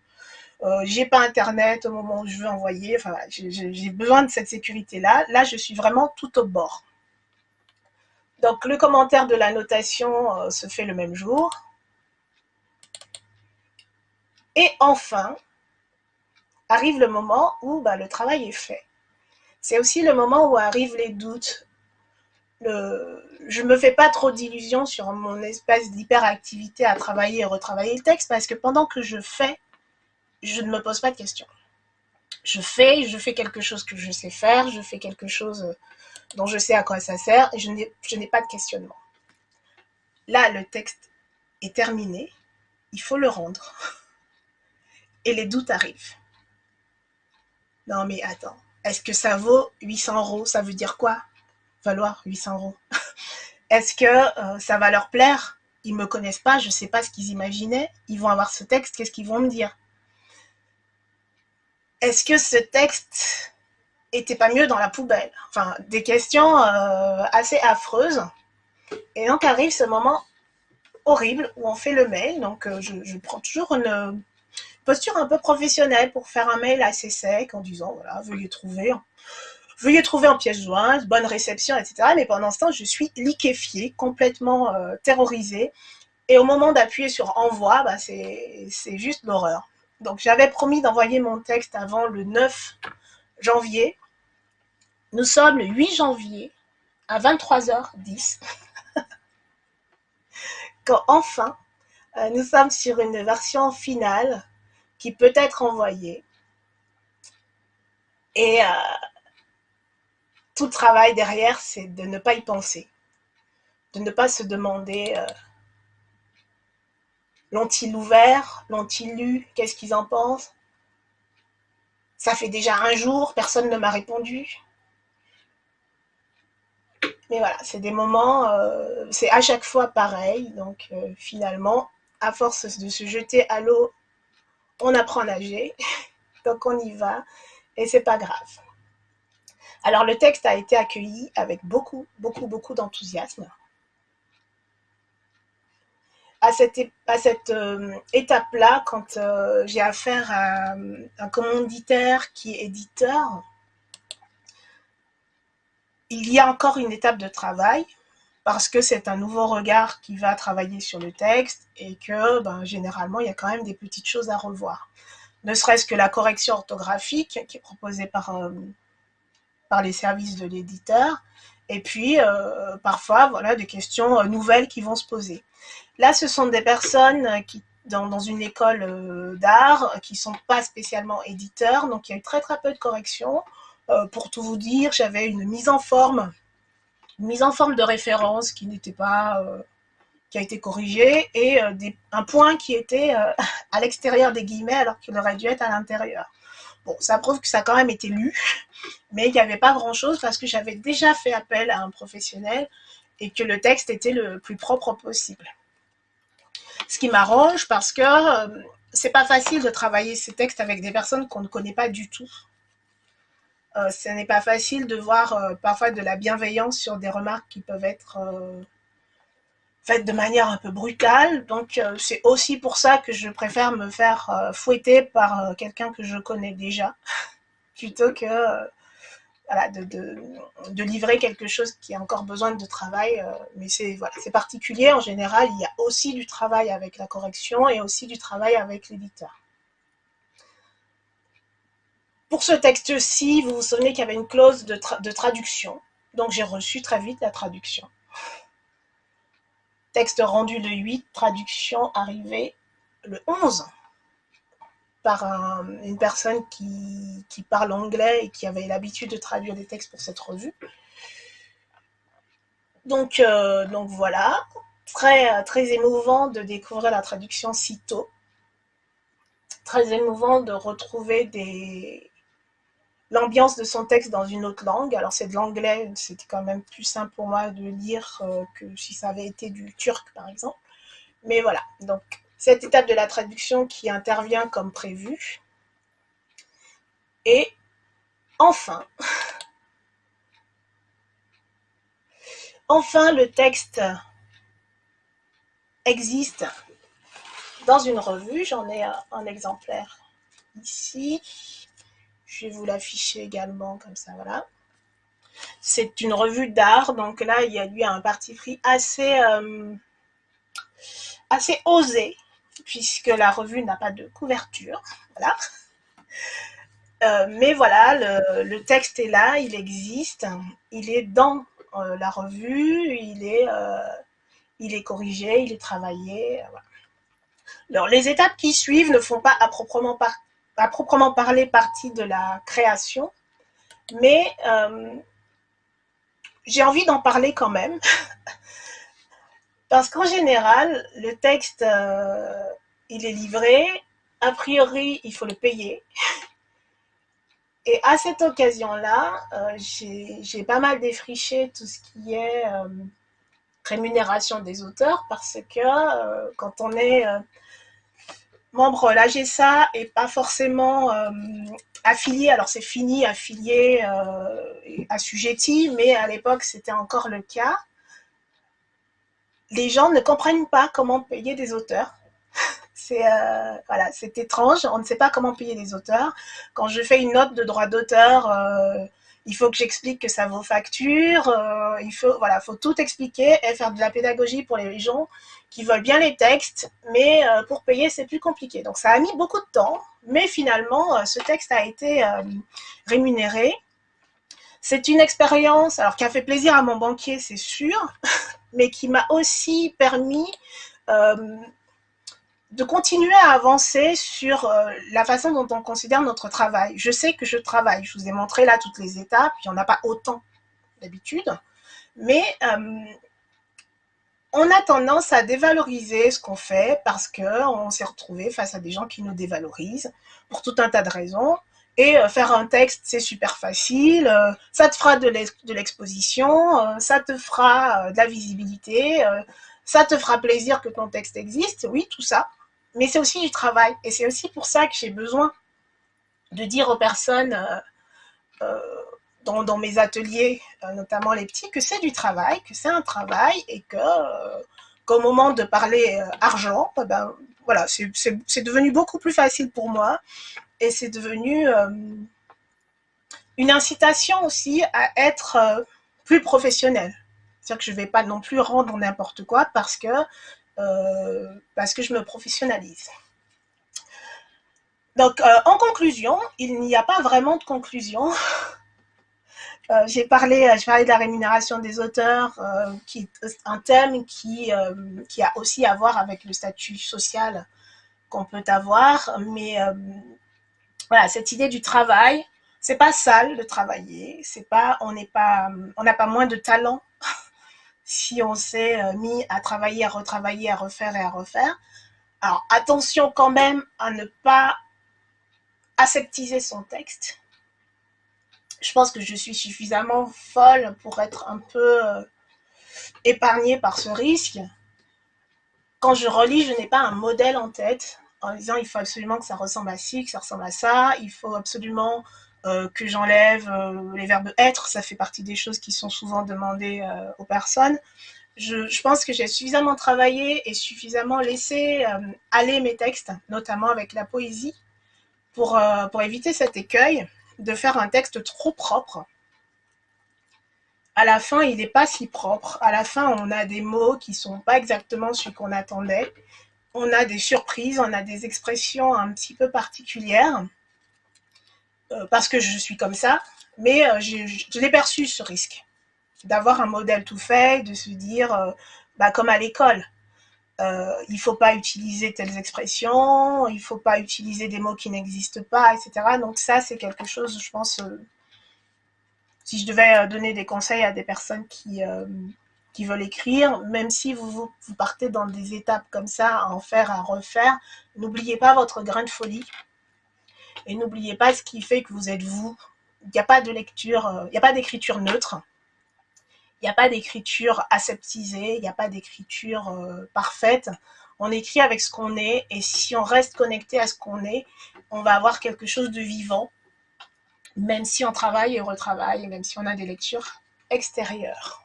euh, j'ai pas internet au moment où je veux envoyer, enfin j'ai besoin de cette sécurité-là. Là, je suis vraiment tout au bord. Donc le commentaire de la notation euh, se fait le même jour. Et enfin, arrive le moment où bah, le travail est fait. C'est aussi le moment où arrivent les doutes. Je ne me fais pas trop d'illusions sur mon espèce d'hyperactivité à travailler et retravailler le texte parce que pendant que je fais, je ne me pose pas de questions. Je fais, je fais quelque chose que je sais faire, je fais quelque chose dont je sais à quoi ça sert et je n'ai pas de questionnement. Là, le texte est terminé, il faut le rendre. Et les doutes arrivent. Non mais attends, est-ce que ça vaut 800 euros? Ça veut dire quoi? Valoir 800 euros. Est-ce que euh, ça va leur plaire? Ils me connaissent pas, je ne sais pas ce qu'ils imaginaient. Ils vont avoir ce texte, qu'est-ce qu'ils vont me dire? Est-ce que ce texte était pas mieux dans la poubelle? Enfin, des questions euh, assez affreuses. Et donc arrive ce moment horrible où on fait le mail. Donc euh, je, prends toujours une posture un peu professionnelle pour faire un mail assez sec en disant voilà, veuillez trouver, veuillez trouver en pièce jointe, bonne réception, etc. Mais pendant ce temps, je suis liquéfiée, complètement euh, terrorisée. Et au moment d'appuyer sur envoi, bah, c'est juste l'horreur. Donc j'avais promis d'envoyer mon texte avant le 9 janvier. Nous sommes le 8 janvier à 23h10. Quand enfin, euh, nous sommes sur une version finale qui peut être envoyée. Et euh, tout travail derrière, c'est de ne pas y penser, de ne pas se demander euh, L'ont-ils ouvert? L'ont-ils lu? Qu'est-ce qu'ils en pensent? Ça fait déjà un jour, personne ne m'a répondu. Mais voilà, c'est des moments, euh, c'est à chaque fois pareil. Donc euh, finalement, à force de se jeter à l'eau, on apprend à nager. donc on y va et c'est pas grave. Alors le texte a été accueilli avec beaucoup, beaucoup, beaucoup d'enthousiasme à cette, euh, étape-là, quand euh, j'ai affaire à un commanditaire qui est éditeur, il y a encore une étape de travail parce que c'est un nouveau regard qui va travailler sur le texte et que ben, généralement, il y a quand même des petites choses à revoir. Ne serait-ce que la correction orthographique qui est proposée par, euh, par les services de l'éditeur et puis parfois voilà, des questions nouvelles qui vont se poser. Là, ce sont des personnes qui, dans, une école euh, d'art qui ne sont pas spécialement éditeurs, donc il y a eu très très peu de corrections. Euh, pour tout vous dire, j'avais une mise en forme, une mise en forme de référence qui n'était pas, euh, qui a été corrigée, et un point qui était à l'extérieur des guillemets alors qu'il aurait dû être à l'intérieur. Bon, ça prouve que ça a quand même été lu, mais il n'y avait pas grand-chose parce que j'avais déjà fait appel à un professionnel et que le texte était le plus propre possible. Ce qui m'arrange parce que euh, c'est pas facile de travailler ces textes avec des personnes qu'on ne connaît pas du tout. Euh, ce n'est pas facile de voir euh, parfois de la bienveillance sur des remarques qui peuvent être de manière un peu brutale. Donc c'est aussi pour ça que je préfère me faire fouetter par quelqu'un que je connais déjà, plutôt que de, livrer quelque chose qui a encore besoin de travail. Euh, mais c'est voilà, particulier. En général, il y a aussi du travail avec la correction et aussi du travail avec l'éditeur. Pour ce texte-ci, vous vous souvenez qu'il y avait une clause de traduction. Donc j'ai reçu très vite la traduction. Texte rendu le 8, traduction arrivée le 11 par une personne qui, parle anglais et qui avait l'habitude de traduire des textes pour cette revue. Donc, euh, donc voilà, très, très émouvant de découvrir la traduction si tôt. Très émouvant de retrouver des... l'ambiance de son texte dans une autre langue. Alors c'est de l'anglais, c'était quand même plus simple pour moi de lire euh, que si ça avait été du turc par exemple. Mais voilà, donc cette étape de la traduction qui intervient comme prévu. Et enfin, enfin le texte existe dans une revue. J'en ai un, exemplaire ici. Je vais vous l'afficher également comme ça, voilà. C'est une revue d'art, donc là, il y a eu un parti pris assez, euh, assez osé puisque la revue n'a pas de couverture. Voilà. Euh, mais voilà, le, texte est là, il existe, il est dans euh, la revue, il est, il est corrigé, il est travaillé. Alors, les étapes qui suivent ne font pas à proprement, proprement parler partie de la création, mais j'ai envie d'en parler quand même. Parce qu'en général, le texte, euh, il est livré, a priori, il faut le payer. Et à cette occasion-là, euh, j'ai pas mal défriché tout ce qui est euh, rémunération des auteurs parce que quand on est membre l'AGSA et pas forcément affilié, alors c'est fini, affilié, assujetti, mais à l'époque c'était encore le cas, les gens ne comprennent pas comment payer des auteurs. C'est euh, voilà, c'est étrange, on ne sait pas comment payer des auteurs. Quand je fais une note de droit d'auteur, euh, il faut que j'explique que ça vaut facture, euh, il faut, voilà, faut tout expliquer et faire de la pédagogie pour les gens qui veulent bien les textes, mais euh, pour payer, c'est plus compliqué. Donc ça a mis beaucoup de temps, mais finalement, euh, ce texte a été rémunéré. C'est une expérience, alors qui a fait plaisir à mon banquier, c'est sûr, mais qui m'a aussi permis de continuer à avancer sur euh, la façon dont on considère notre travail. Je sais que je travaille, je vous ai montré là toutes les étapes, il n'y en a pas autant d'habitude, mais euh, on a tendance à dévaloriser ce qu'on fait parce qu'on s'est retrouvé face à des gens qui nous dévalorisent pour tout un tas de raisons. Et euh, faire un texte, c'est super facile, ça te fera de l'exposition, ça te fera de la visibilité, ça te fera plaisir que ton texte existe, oui, tout ça mais c'est aussi du travail. Et c'est aussi pour ça que j'ai besoin de dire aux personnes euh, euh, dans, mes ateliers, euh, notamment les petits, que c'est du travail, que c'est un travail et que qu'au moment de parler argent, eh ben, voilà, c'est devenu beaucoup plus facile pour moi et c'est devenu une incitation aussi à être plus professionnel. C'est-à-dire que je ne vais pas non plus rendre n'importe quoi parce que parce que je me professionnalise. Donc, euh, en conclusion, il n'y a pas vraiment de conclusion. Euh, j'ai parlé, parlé de la rémunération des auteurs, qui est un thème qui, qui a aussi à voir avec le statut social qu'on peut avoir. Mais voilà, cette idée du travail, c'est pas sale de travailler. Pas, on n'a pas moins de talent si on s'est euh, mis à travailler, à retravailler, à refaire et à refaire. Alors attention quand même à ne pas aseptiser son texte. Je pense que je suis suffisamment folle pour être un peu euh, épargnée par ce risque. Quand je relis, je n'ai pas un modèle en tête en disant il faut absolument que ça ressemble à ci, que ça ressemble à ça, il faut absolument que j'enlève euh, les verbes être, ça fait partie des choses qui sont souvent demandées euh, aux personnes. Je, pense que j'ai suffisamment travaillé et suffisamment laissé aller mes textes, notamment avec la poésie, pour, pour éviter cet écueil de faire un texte trop propre. À la fin, il n'est pas si propre. À la fin, on a des mots qui ne sont pas exactement ce qu'on attendait. On a des surprises, on a des expressions un petit peu particulières. Euh, parce que je suis comme ça, mais euh, je, l'ai perçu ce risque d'avoir un modèle tout fait, de se dire, euh, bah, comme à l'école, il ne faut pas utiliser telles expressions, il ne faut pas utiliser des mots qui n'existent pas, etc. Donc ça, c'est quelque chose, je pense, si je devais donner des conseils à des personnes qui, qui veulent écrire, même si vous, vous partez dans des étapes comme ça, à en faire, à refaire, n'oubliez pas votre grain de folie. Et n'oubliez pas ce qui fait que vous êtes vous. Il n'y a pas de lecture, euh, il n'y a pas d'écriture neutre. Il n'y a pas d'écriture aseptisée, il n'y a pas d'écriture euh, parfaite. On écrit avec ce qu'on est et si on reste connecté à ce qu'on est, on va avoir quelque chose de vivant, même si on travaille et retravaille, même si on a des lectures extérieures.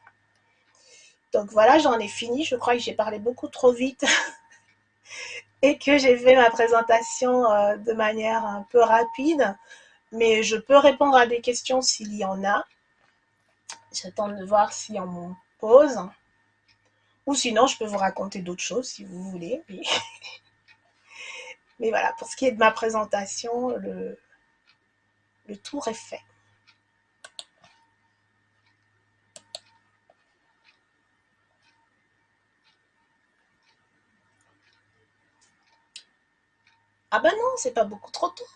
Donc voilà, j'en ai fini. Je crois que j'ai parlé beaucoup trop vite. que j'ai fait ma présentation euh, de manière un peu rapide, mais je peux répondre à des questions s'il y en a. J'attends de voir si on m'en pose. Ou sinon, je peux vous raconter d'autres choses si vous voulez. Mais... mais, voilà, pour ce qui est de ma présentation, le, le tour est fait. Ah ben non, c'est pas beaucoup trop tôt.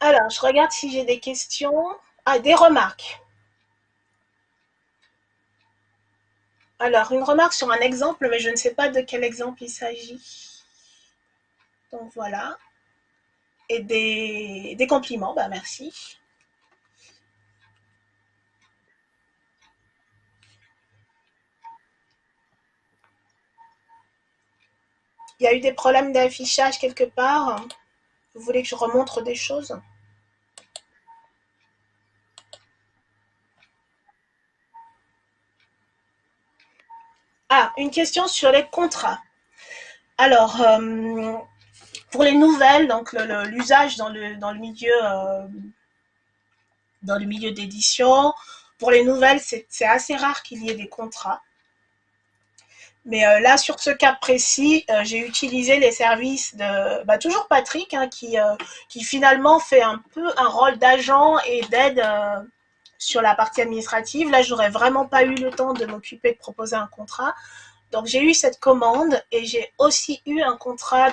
Alors, je regarde si j'ai des questions. Ah, des remarques. Alors, une remarque sur un exemple, mais je ne sais pas de quel exemple il s'agit. Donc voilà. Et des, des compliments, bah merci. Il y a eu des problèmes d'affichage quelque part Vous voulez que je remontre des choses? Ah, une question sur les contrats. Alors, euh, pour les nouvelles, donc l'usage euh, dans le milieu d'édition, pour les nouvelles, c'est assez rare qu'il y ait des contrats. Mais euh, là, sur ce cas précis, euh, j'ai utilisé les services de bah, toujours Patrick, hein, qui, qui finalement fait un peu un rôle d'agent et d'aide sur la partie administrative. Là, j'aurais vraiment pas eu le temps de m'occuper de proposer un contrat. Donc, j'ai eu cette commande et j'ai aussi eu un contrat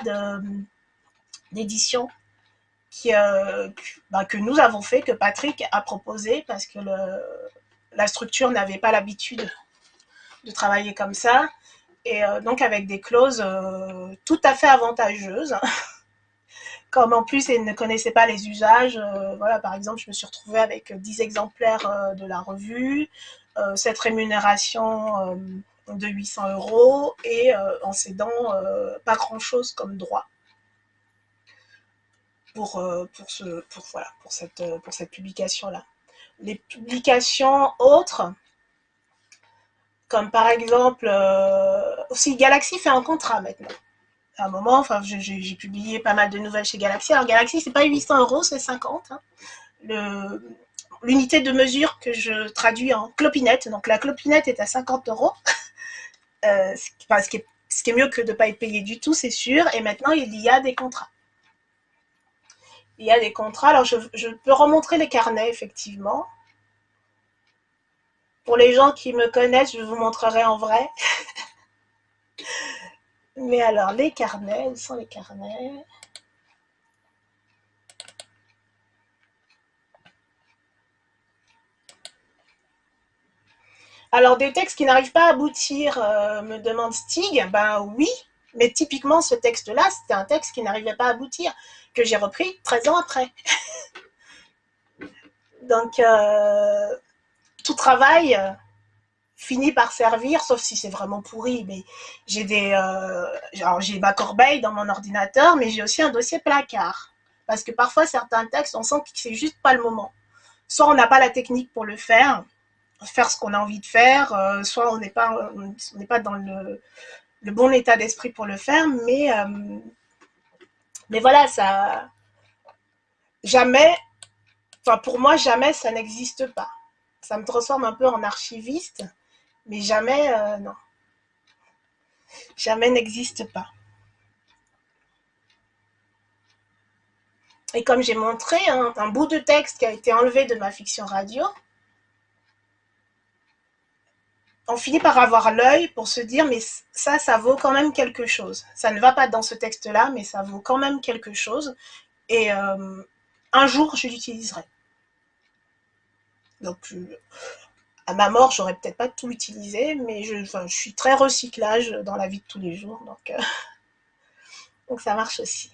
d'édition euh, bah, que nous avons fait, que Patrick a proposé parce que la structure n'avait pas l'habitude de travailler comme ça. Et euh, donc avec des clauses euh, tout à fait avantageuses. Comme en plus, ils ne connaissaient pas les usages, voilà, par exemple, je me suis retrouvée avec 10 exemplaires de la revue, cette rémunération de 800 euros et euh, en cédant euh, pas grand-chose comme droit pour, euh, pour, ce, pour, voilà, pour cette, pour cette publication-là. Les publications autres, comme par exemple, aussi Galaxy fait un contrat maintenant. À un moment, enfin, j'ai publié pas mal de nouvelles chez Galaxy. Alors Galaxy, c'est pas 800 euros, c'est 50. Hein. L'unité de mesure que je traduis en clopinette, donc la clopinette est à 50 euros. Euh, ce, qui est, ce, qui est, mieux que de ne pas être payé du tout, c'est sûr. Et maintenant, il y a des contrats. Il y a des contrats. Alors, je, je peux remontrer les carnets, effectivement. Pour les gens qui me connaissent, je vous montrerai en vrai. Mais alors, les carnets, où sont les carnets? Alors, des textes qui n'arrivent pas à aboutir, euh, me demande Stig. Ben oui, mais typiquement, ce texte-là, c'était un texte qui n'arrivait pas à aboutir, que j'ai repris 13 ans après. Donc, euh, tout travail euh, finit par servir, sauf si c'est vraiment pourri. Mais j'ai des, j'ai ma corbeille dans mon ordinateur, mais j'ai aussi un dossier placard. Parce que parfois, certains textes, on sent que c'est juste pas le moment. Soit on n'a pas la technique pour le faire, faire ce qu'on a envie de faire, euh, soit on n'est pas, on n'est pas dans le, le bon état d'esprit pour le faire, mais, euh, mais voilà, ça, jamais, enfin pour moi, jamais ça n'existe pas. Ça me transforme un peu en archiviste, mais jamais, euh, non. Jamais n'existe pas. Et comme j'ai montré, un bout de texte qui a été enlevé de ma fiction radio, on finit par avoir l'œil pour se dire, mais ça, ça vaut quand même quelque chose. Ça ne va pas dans ce texte-là, mais ça vaut quand même quelque chose. Et euh, un jour, je l'utiliserai. Donc, à ma mort, j'aurais peut-être pas tout utilisé, mais je, suis très recyclage dans la vie de tous les jours. Donc, euh, donc ça marche aussi.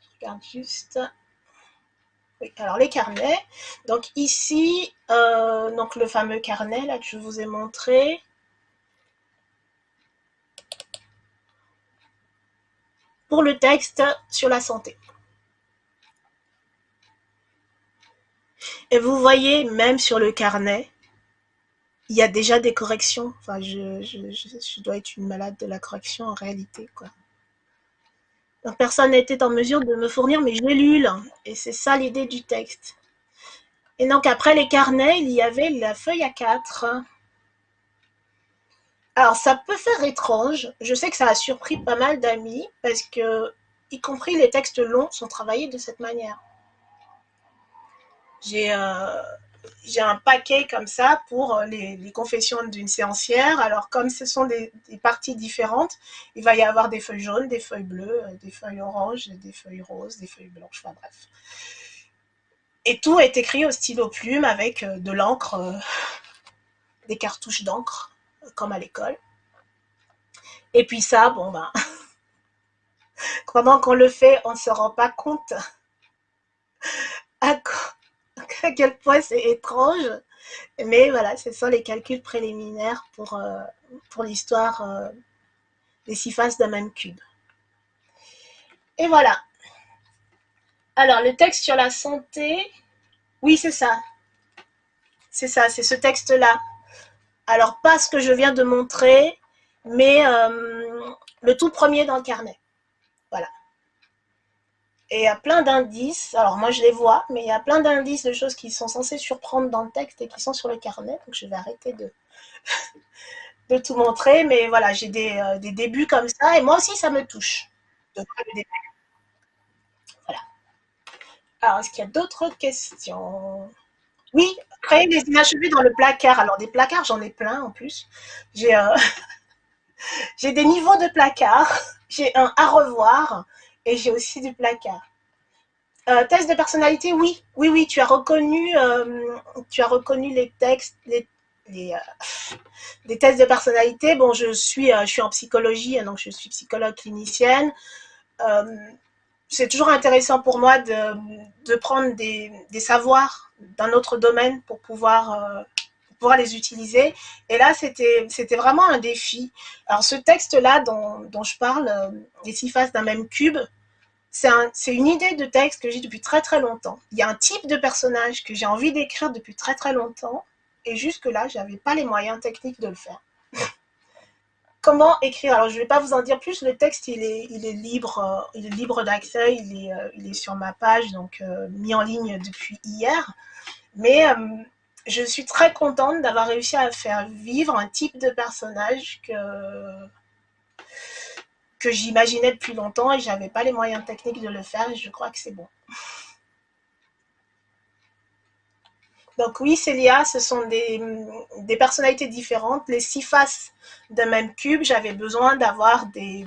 Je regarde juste alors les carnets. Donc ici, euh, donc le fameux carnet là que je vous ai montré. Pour le texte sur la santé. Et vous voyez, même sur le carnet, il y a déjà des corrections. Enfin, je, dois être une malade de la correction en réalité, quoi personne n'était en mesure de me fournir mes gélules. Et c'est ça l'idée du texte. Et donc après les carnets, il y avait la feuille à 4. Alors ça peut faire étrange. Je sais que ça a surpris pas mal d'amis parce que, y compris les textes longs, sont travaillés de cette manière. J'ai j'ai un paquet comme ça pour euh, les, confessions d'une séancière. Alors, comme ce sont des, parties différentes, il va y avoir des feuilles jaunes, des feuilles bleues, euh, des feuilles oranges, des feuilles roses, des feuilles blanches, enfin bref. Et tout est écrit au stylo plume avec euh, de l'encre, des cartouches d'encre, comme à l'école. Et puis ça, bon ben, pendant qu'on le fait, on ne se rend pas compte à quoi à quel point c'est étrange. Mais voilà, ce sont les calculs préliminaires pour, euh, l'histoire euh, des six faces d'un même cube. Et voilà. Alors, le texte sur la santé, oui, c'est ça. C'est ça, c'est ce texte-là. Alors, pas ce que je viens de montrer, mais euh, le tout premier dans le carnet. Voilà. Et il y a plein d'indices, alors moi je les vois, mais il y a plein d'indices de choses qui sont censées surprendre dans le texte et qui sont sur le carnet, donc je vais arrêter de, de tout montrer, mais voilà, j'ai des, euh, des, débuts comme ça, et moi aussi ça me touche. Voilà. Alors, est-ce qu'il y a d'autres questions? Oui, créer des inachevés dans le placard. Alors, des placards, j'en ai plein en plus. J'ai euh, des niveaux de placard, j'ai un à revoir, et j'ai aussi du placard. Euh, test de personnalité, oui, oui, oui, tu as reconnu, euh, tu as reconnu les textes, les, les, euh, tests de personnalité. Bon, je suis, je suis en psychologie, hein, donc je suis psychologue clinicienne. c'est toujours intéressant pour moi de, prendre des, savoirs d'un autre domaine pour pouvoir, pouvoir les utiliser. Et là, c'était vraiment un défi. Alors, ce texte-là dont, dont, je parle, les six faces d'un même cube, c'est une idée de texte que j'ai depuis très très longtemps. Il y a un type de personnage que j'ai envie d'écrire depuis très très longtemps, et jusque-là, je n'avais pas les moyens techniques de le faire. Comment écrire? Alors, je ne vais pas vous en dire plus, le texte, il est, il est libre, euh, il libre d'accès, il, est, euh, il est sur ma page, donc euh, mis en ligne depuis hier. Mais je suis très contente d'avoir réussi à faire vivre un type de personnage que j'imaginais depuis longtemps et j'avais pas les moyens techniques de le faire et je crois que c'est bon. Donc oui, Célia, ce sont des, personnalités différentes. Les six faces d'un même cube, j'avais besoin d'avoir des,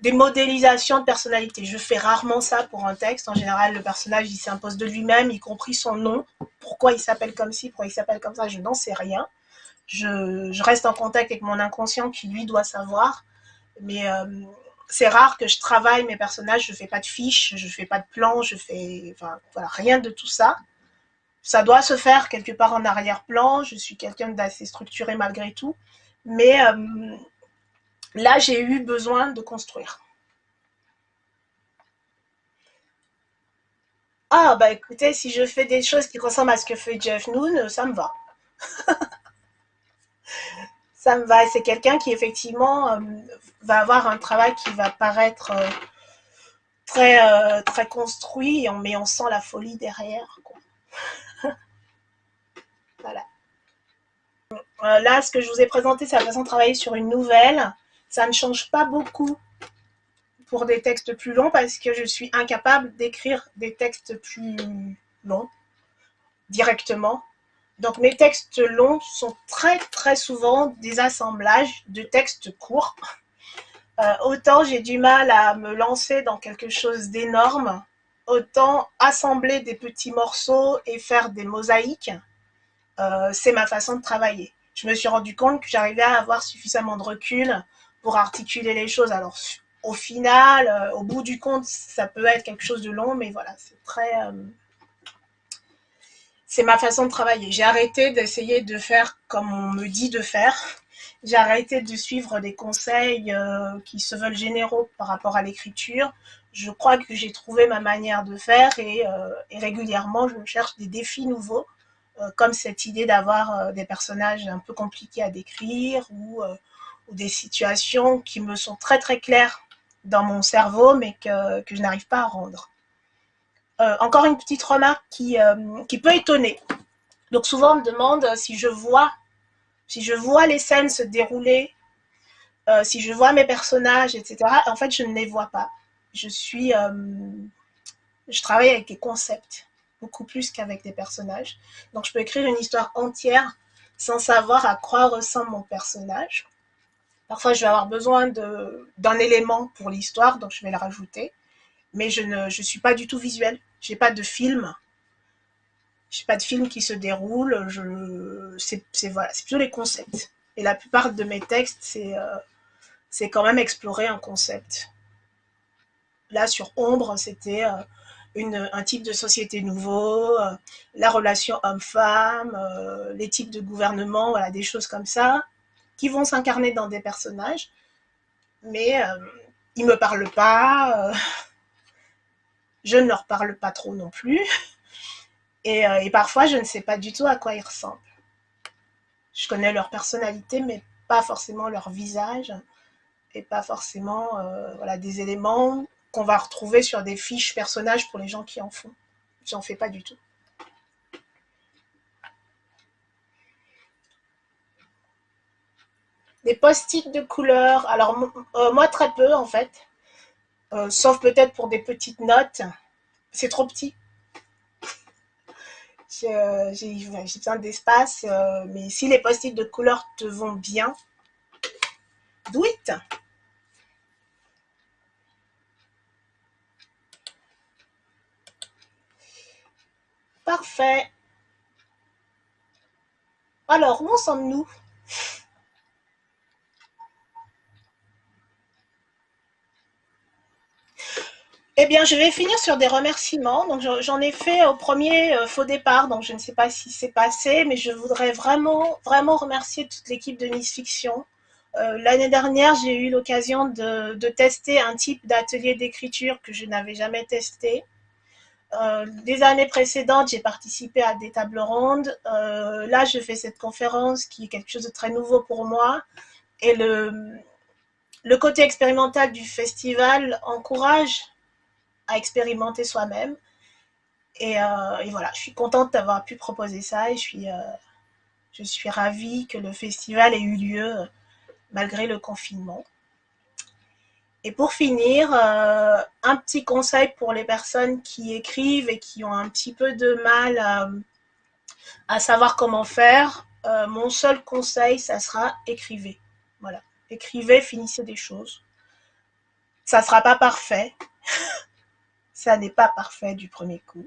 des modélisations de personnalité. Je fais rarement ça pour un texte. En général, le personnage, il s'impose de lui-même, y compris son nom. Pourquoi il s'appelle comme ci, pourquoi il s'appelle comme ça, je n'en sais rien. Je, reste en contact avec mon inconscient qui, lui, doit savoir. Mais euh, c'est rare que je travaille mes personnages, je fais pas de fiches, je fais pas de plans, je fais rien de tout ça. Ça doit se faire quelque part en arrière-plan, je suis quelqu'un d'assez structuré malgré tout. Mais euh, là, j'ai eu besoin de construire. Ah, bah écoutez, si je fais des choses qui ressemblent à ce que fait Jeff Noon, ça me va. ça me va. C'est quelqu'un qui effectivement euh, va avoir un travail qui va paraître euh, très, euh, très construit, mais on sent la folie derrière. voilà. là, ce que je vous ai présenté, c'est la façon de travailler sur une nouvelle. Ça ne change pas beaucoup pour des textes plus longs parce que je suis incapable d'écrire des textes plus longs directement. Donc mes textes longs sont très très souvent des assemblages de textes courts. Euh, autant j'ai du mal à me lancer dans quelque chose d'énorme, autant assembler des petits morceaux et faire des mosaïques, euh, c'est ma façon de travailler. Je me suis rendu compte que j'arrivais à avoir suffisamment de recul pour articuler les choses. Alors au final, euh, au bout du compte, ça peut être quelque chose de long, mais voilà, c'est très c'est ma façon de travailler. J'ai arrêté d'essayer de faire comme on me dit de faire. J'ai arrêté de suivre des conseils euh, qui se veulent généraux par rapport à l'écriture. Je crois que j'ai trouvé ma manière de faire et, euh, régulièrement, je cherche des défis nouveaux, euh, comme cette idée d'avoir des personnages un peu compliqués à décrire ou, des situations qui me sont très très claires dans mon cerveau, mais que, je n'arrive pas à rendre. Euh, encore une petite remarque qui, euh, qui peut étonner. Donc souvent on me demande si je vois, si je vois les scènes se dérouler, euh, si je vois mes personnages, etc. En fait, je ne les vois pas. Je suis, je travaille avec des concepts beaucoup plus qu'avec des personnages. Donc je peux écrire une histoire entière sans savoir à quoi ressemble mon personnage. Parfois, je vais avoir besoin d'un élément pour l'histoire, donc je vais le rajouter. Mais je ne je suis pas du tout visuelle. J'ai pas de film. J'ai pas de film qui se déroule. Je, c'est voilà, plutôt les concepts. Et la plupart de mes textes, c'est euh, quand même explorer un concept. Là, sur Ombre, c'était euh, un type de société nouveau, euh, la relation homme-femme, les types de gouvernement, voilà, des choses comme ça, qui vont s'incarner dans des personnages, mais ils me parlent pas. Je ne leur parle pas trop non plus. Euh, et, parfois, je ne sais pas du tout à quoi ils ressemblent. Je connais leur personnalité, mais pas forcément leur visage. et pas forcément euh, voilà, des éléments qu'on va retrouver sur des fiches personnages pour les gens qui en font. J'en fais pas du tout. Des post-it de couleur. Alors, euh, moi, très peu, en fait. Euh, sauf peut-être pour des petites notes. C'est trop petit. J'ai besoin d'espace. mais si les post-it de couleur te vont bien, do it Parfait. Alors, où en sommes-nous? Eh bien, je vais finir sur des remerciements. Donc, j'en ai fait au premier euh, faux départ, donc je ne sais pas si c'est passé, mais je voudrais vraiment, vraiment remercier toute l'équipe de Miss Fiction. Euh, l'année dernière, j'ai eu l'occasion de, tester un type d'atelier d'écriture que je n'avais jamais testé. Euh, des années précédentes, j'ai participé à des tables rondes. Là, je fais cette conférence qui est quelque chose de très nouveau pour moi. Et le côté expérimental du festival encourage à expérimenter soi-même. Et, voilà, je suis contente d'avoir pu proposer ça et je suis, je suis ravie que le festival ait eu lieu malgré le confinement. Et pour finir, euh, un petit conseil pour les personnes qui écrivent et qui ont un petit peu de mal à, savoir comment faire. Euh, mon seul conseil, ça sera écrivez. Voilà, écrivez, finissez des choses. Ça ne sera pas parfait. ça n'est pas parfait du premier coup.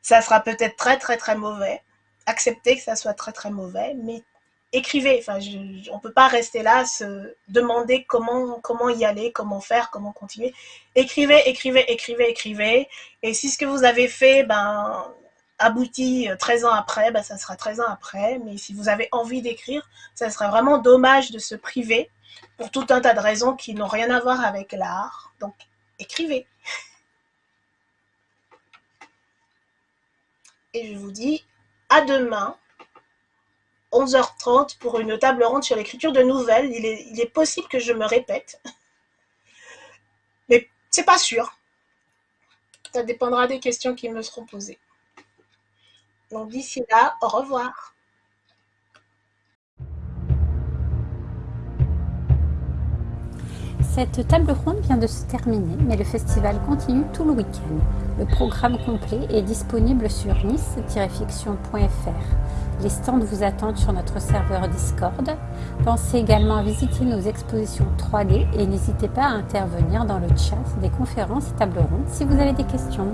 Ça sera peut-être très très très mauvais. Acceptez que ça soit très très mauvais, mais écrivez. Enfin, on ne peut pas rester là, se demander comment, comment y aller, comment faire, comment continuer. Écrivez, écrivez, écrivez, écrivez. Et si ce que vous avez fait ben, aboutit 13 ans après, ben, ça sera 13 ans après. Mais si vous avez envie d'écrire, ça serait vraiment dommage de se priver pour tout un tas de raisons qui n'ont rien à voir avec l'art. Donc, écrivez. Et je vous dis à demain 11h30 pour une table ronde sur l'écriture de nouvelles. Il est, possible que je me répète. Mais c'est pas sûr. Ça dépendra des questions qui me seront posées. Donc d'ici là, au revoir. Cette table ronde vient de se terminer, mais le festival continue tout le week-end. Le programme complet est disponible sur nice-fiction.fr. Les stands vous attendent sur notre serveur Discord. Pensez également à visiter nos expositions 3D et n'hésitez pas à intervenir dans le chat des conférences et tables rondes si vous avez des questions.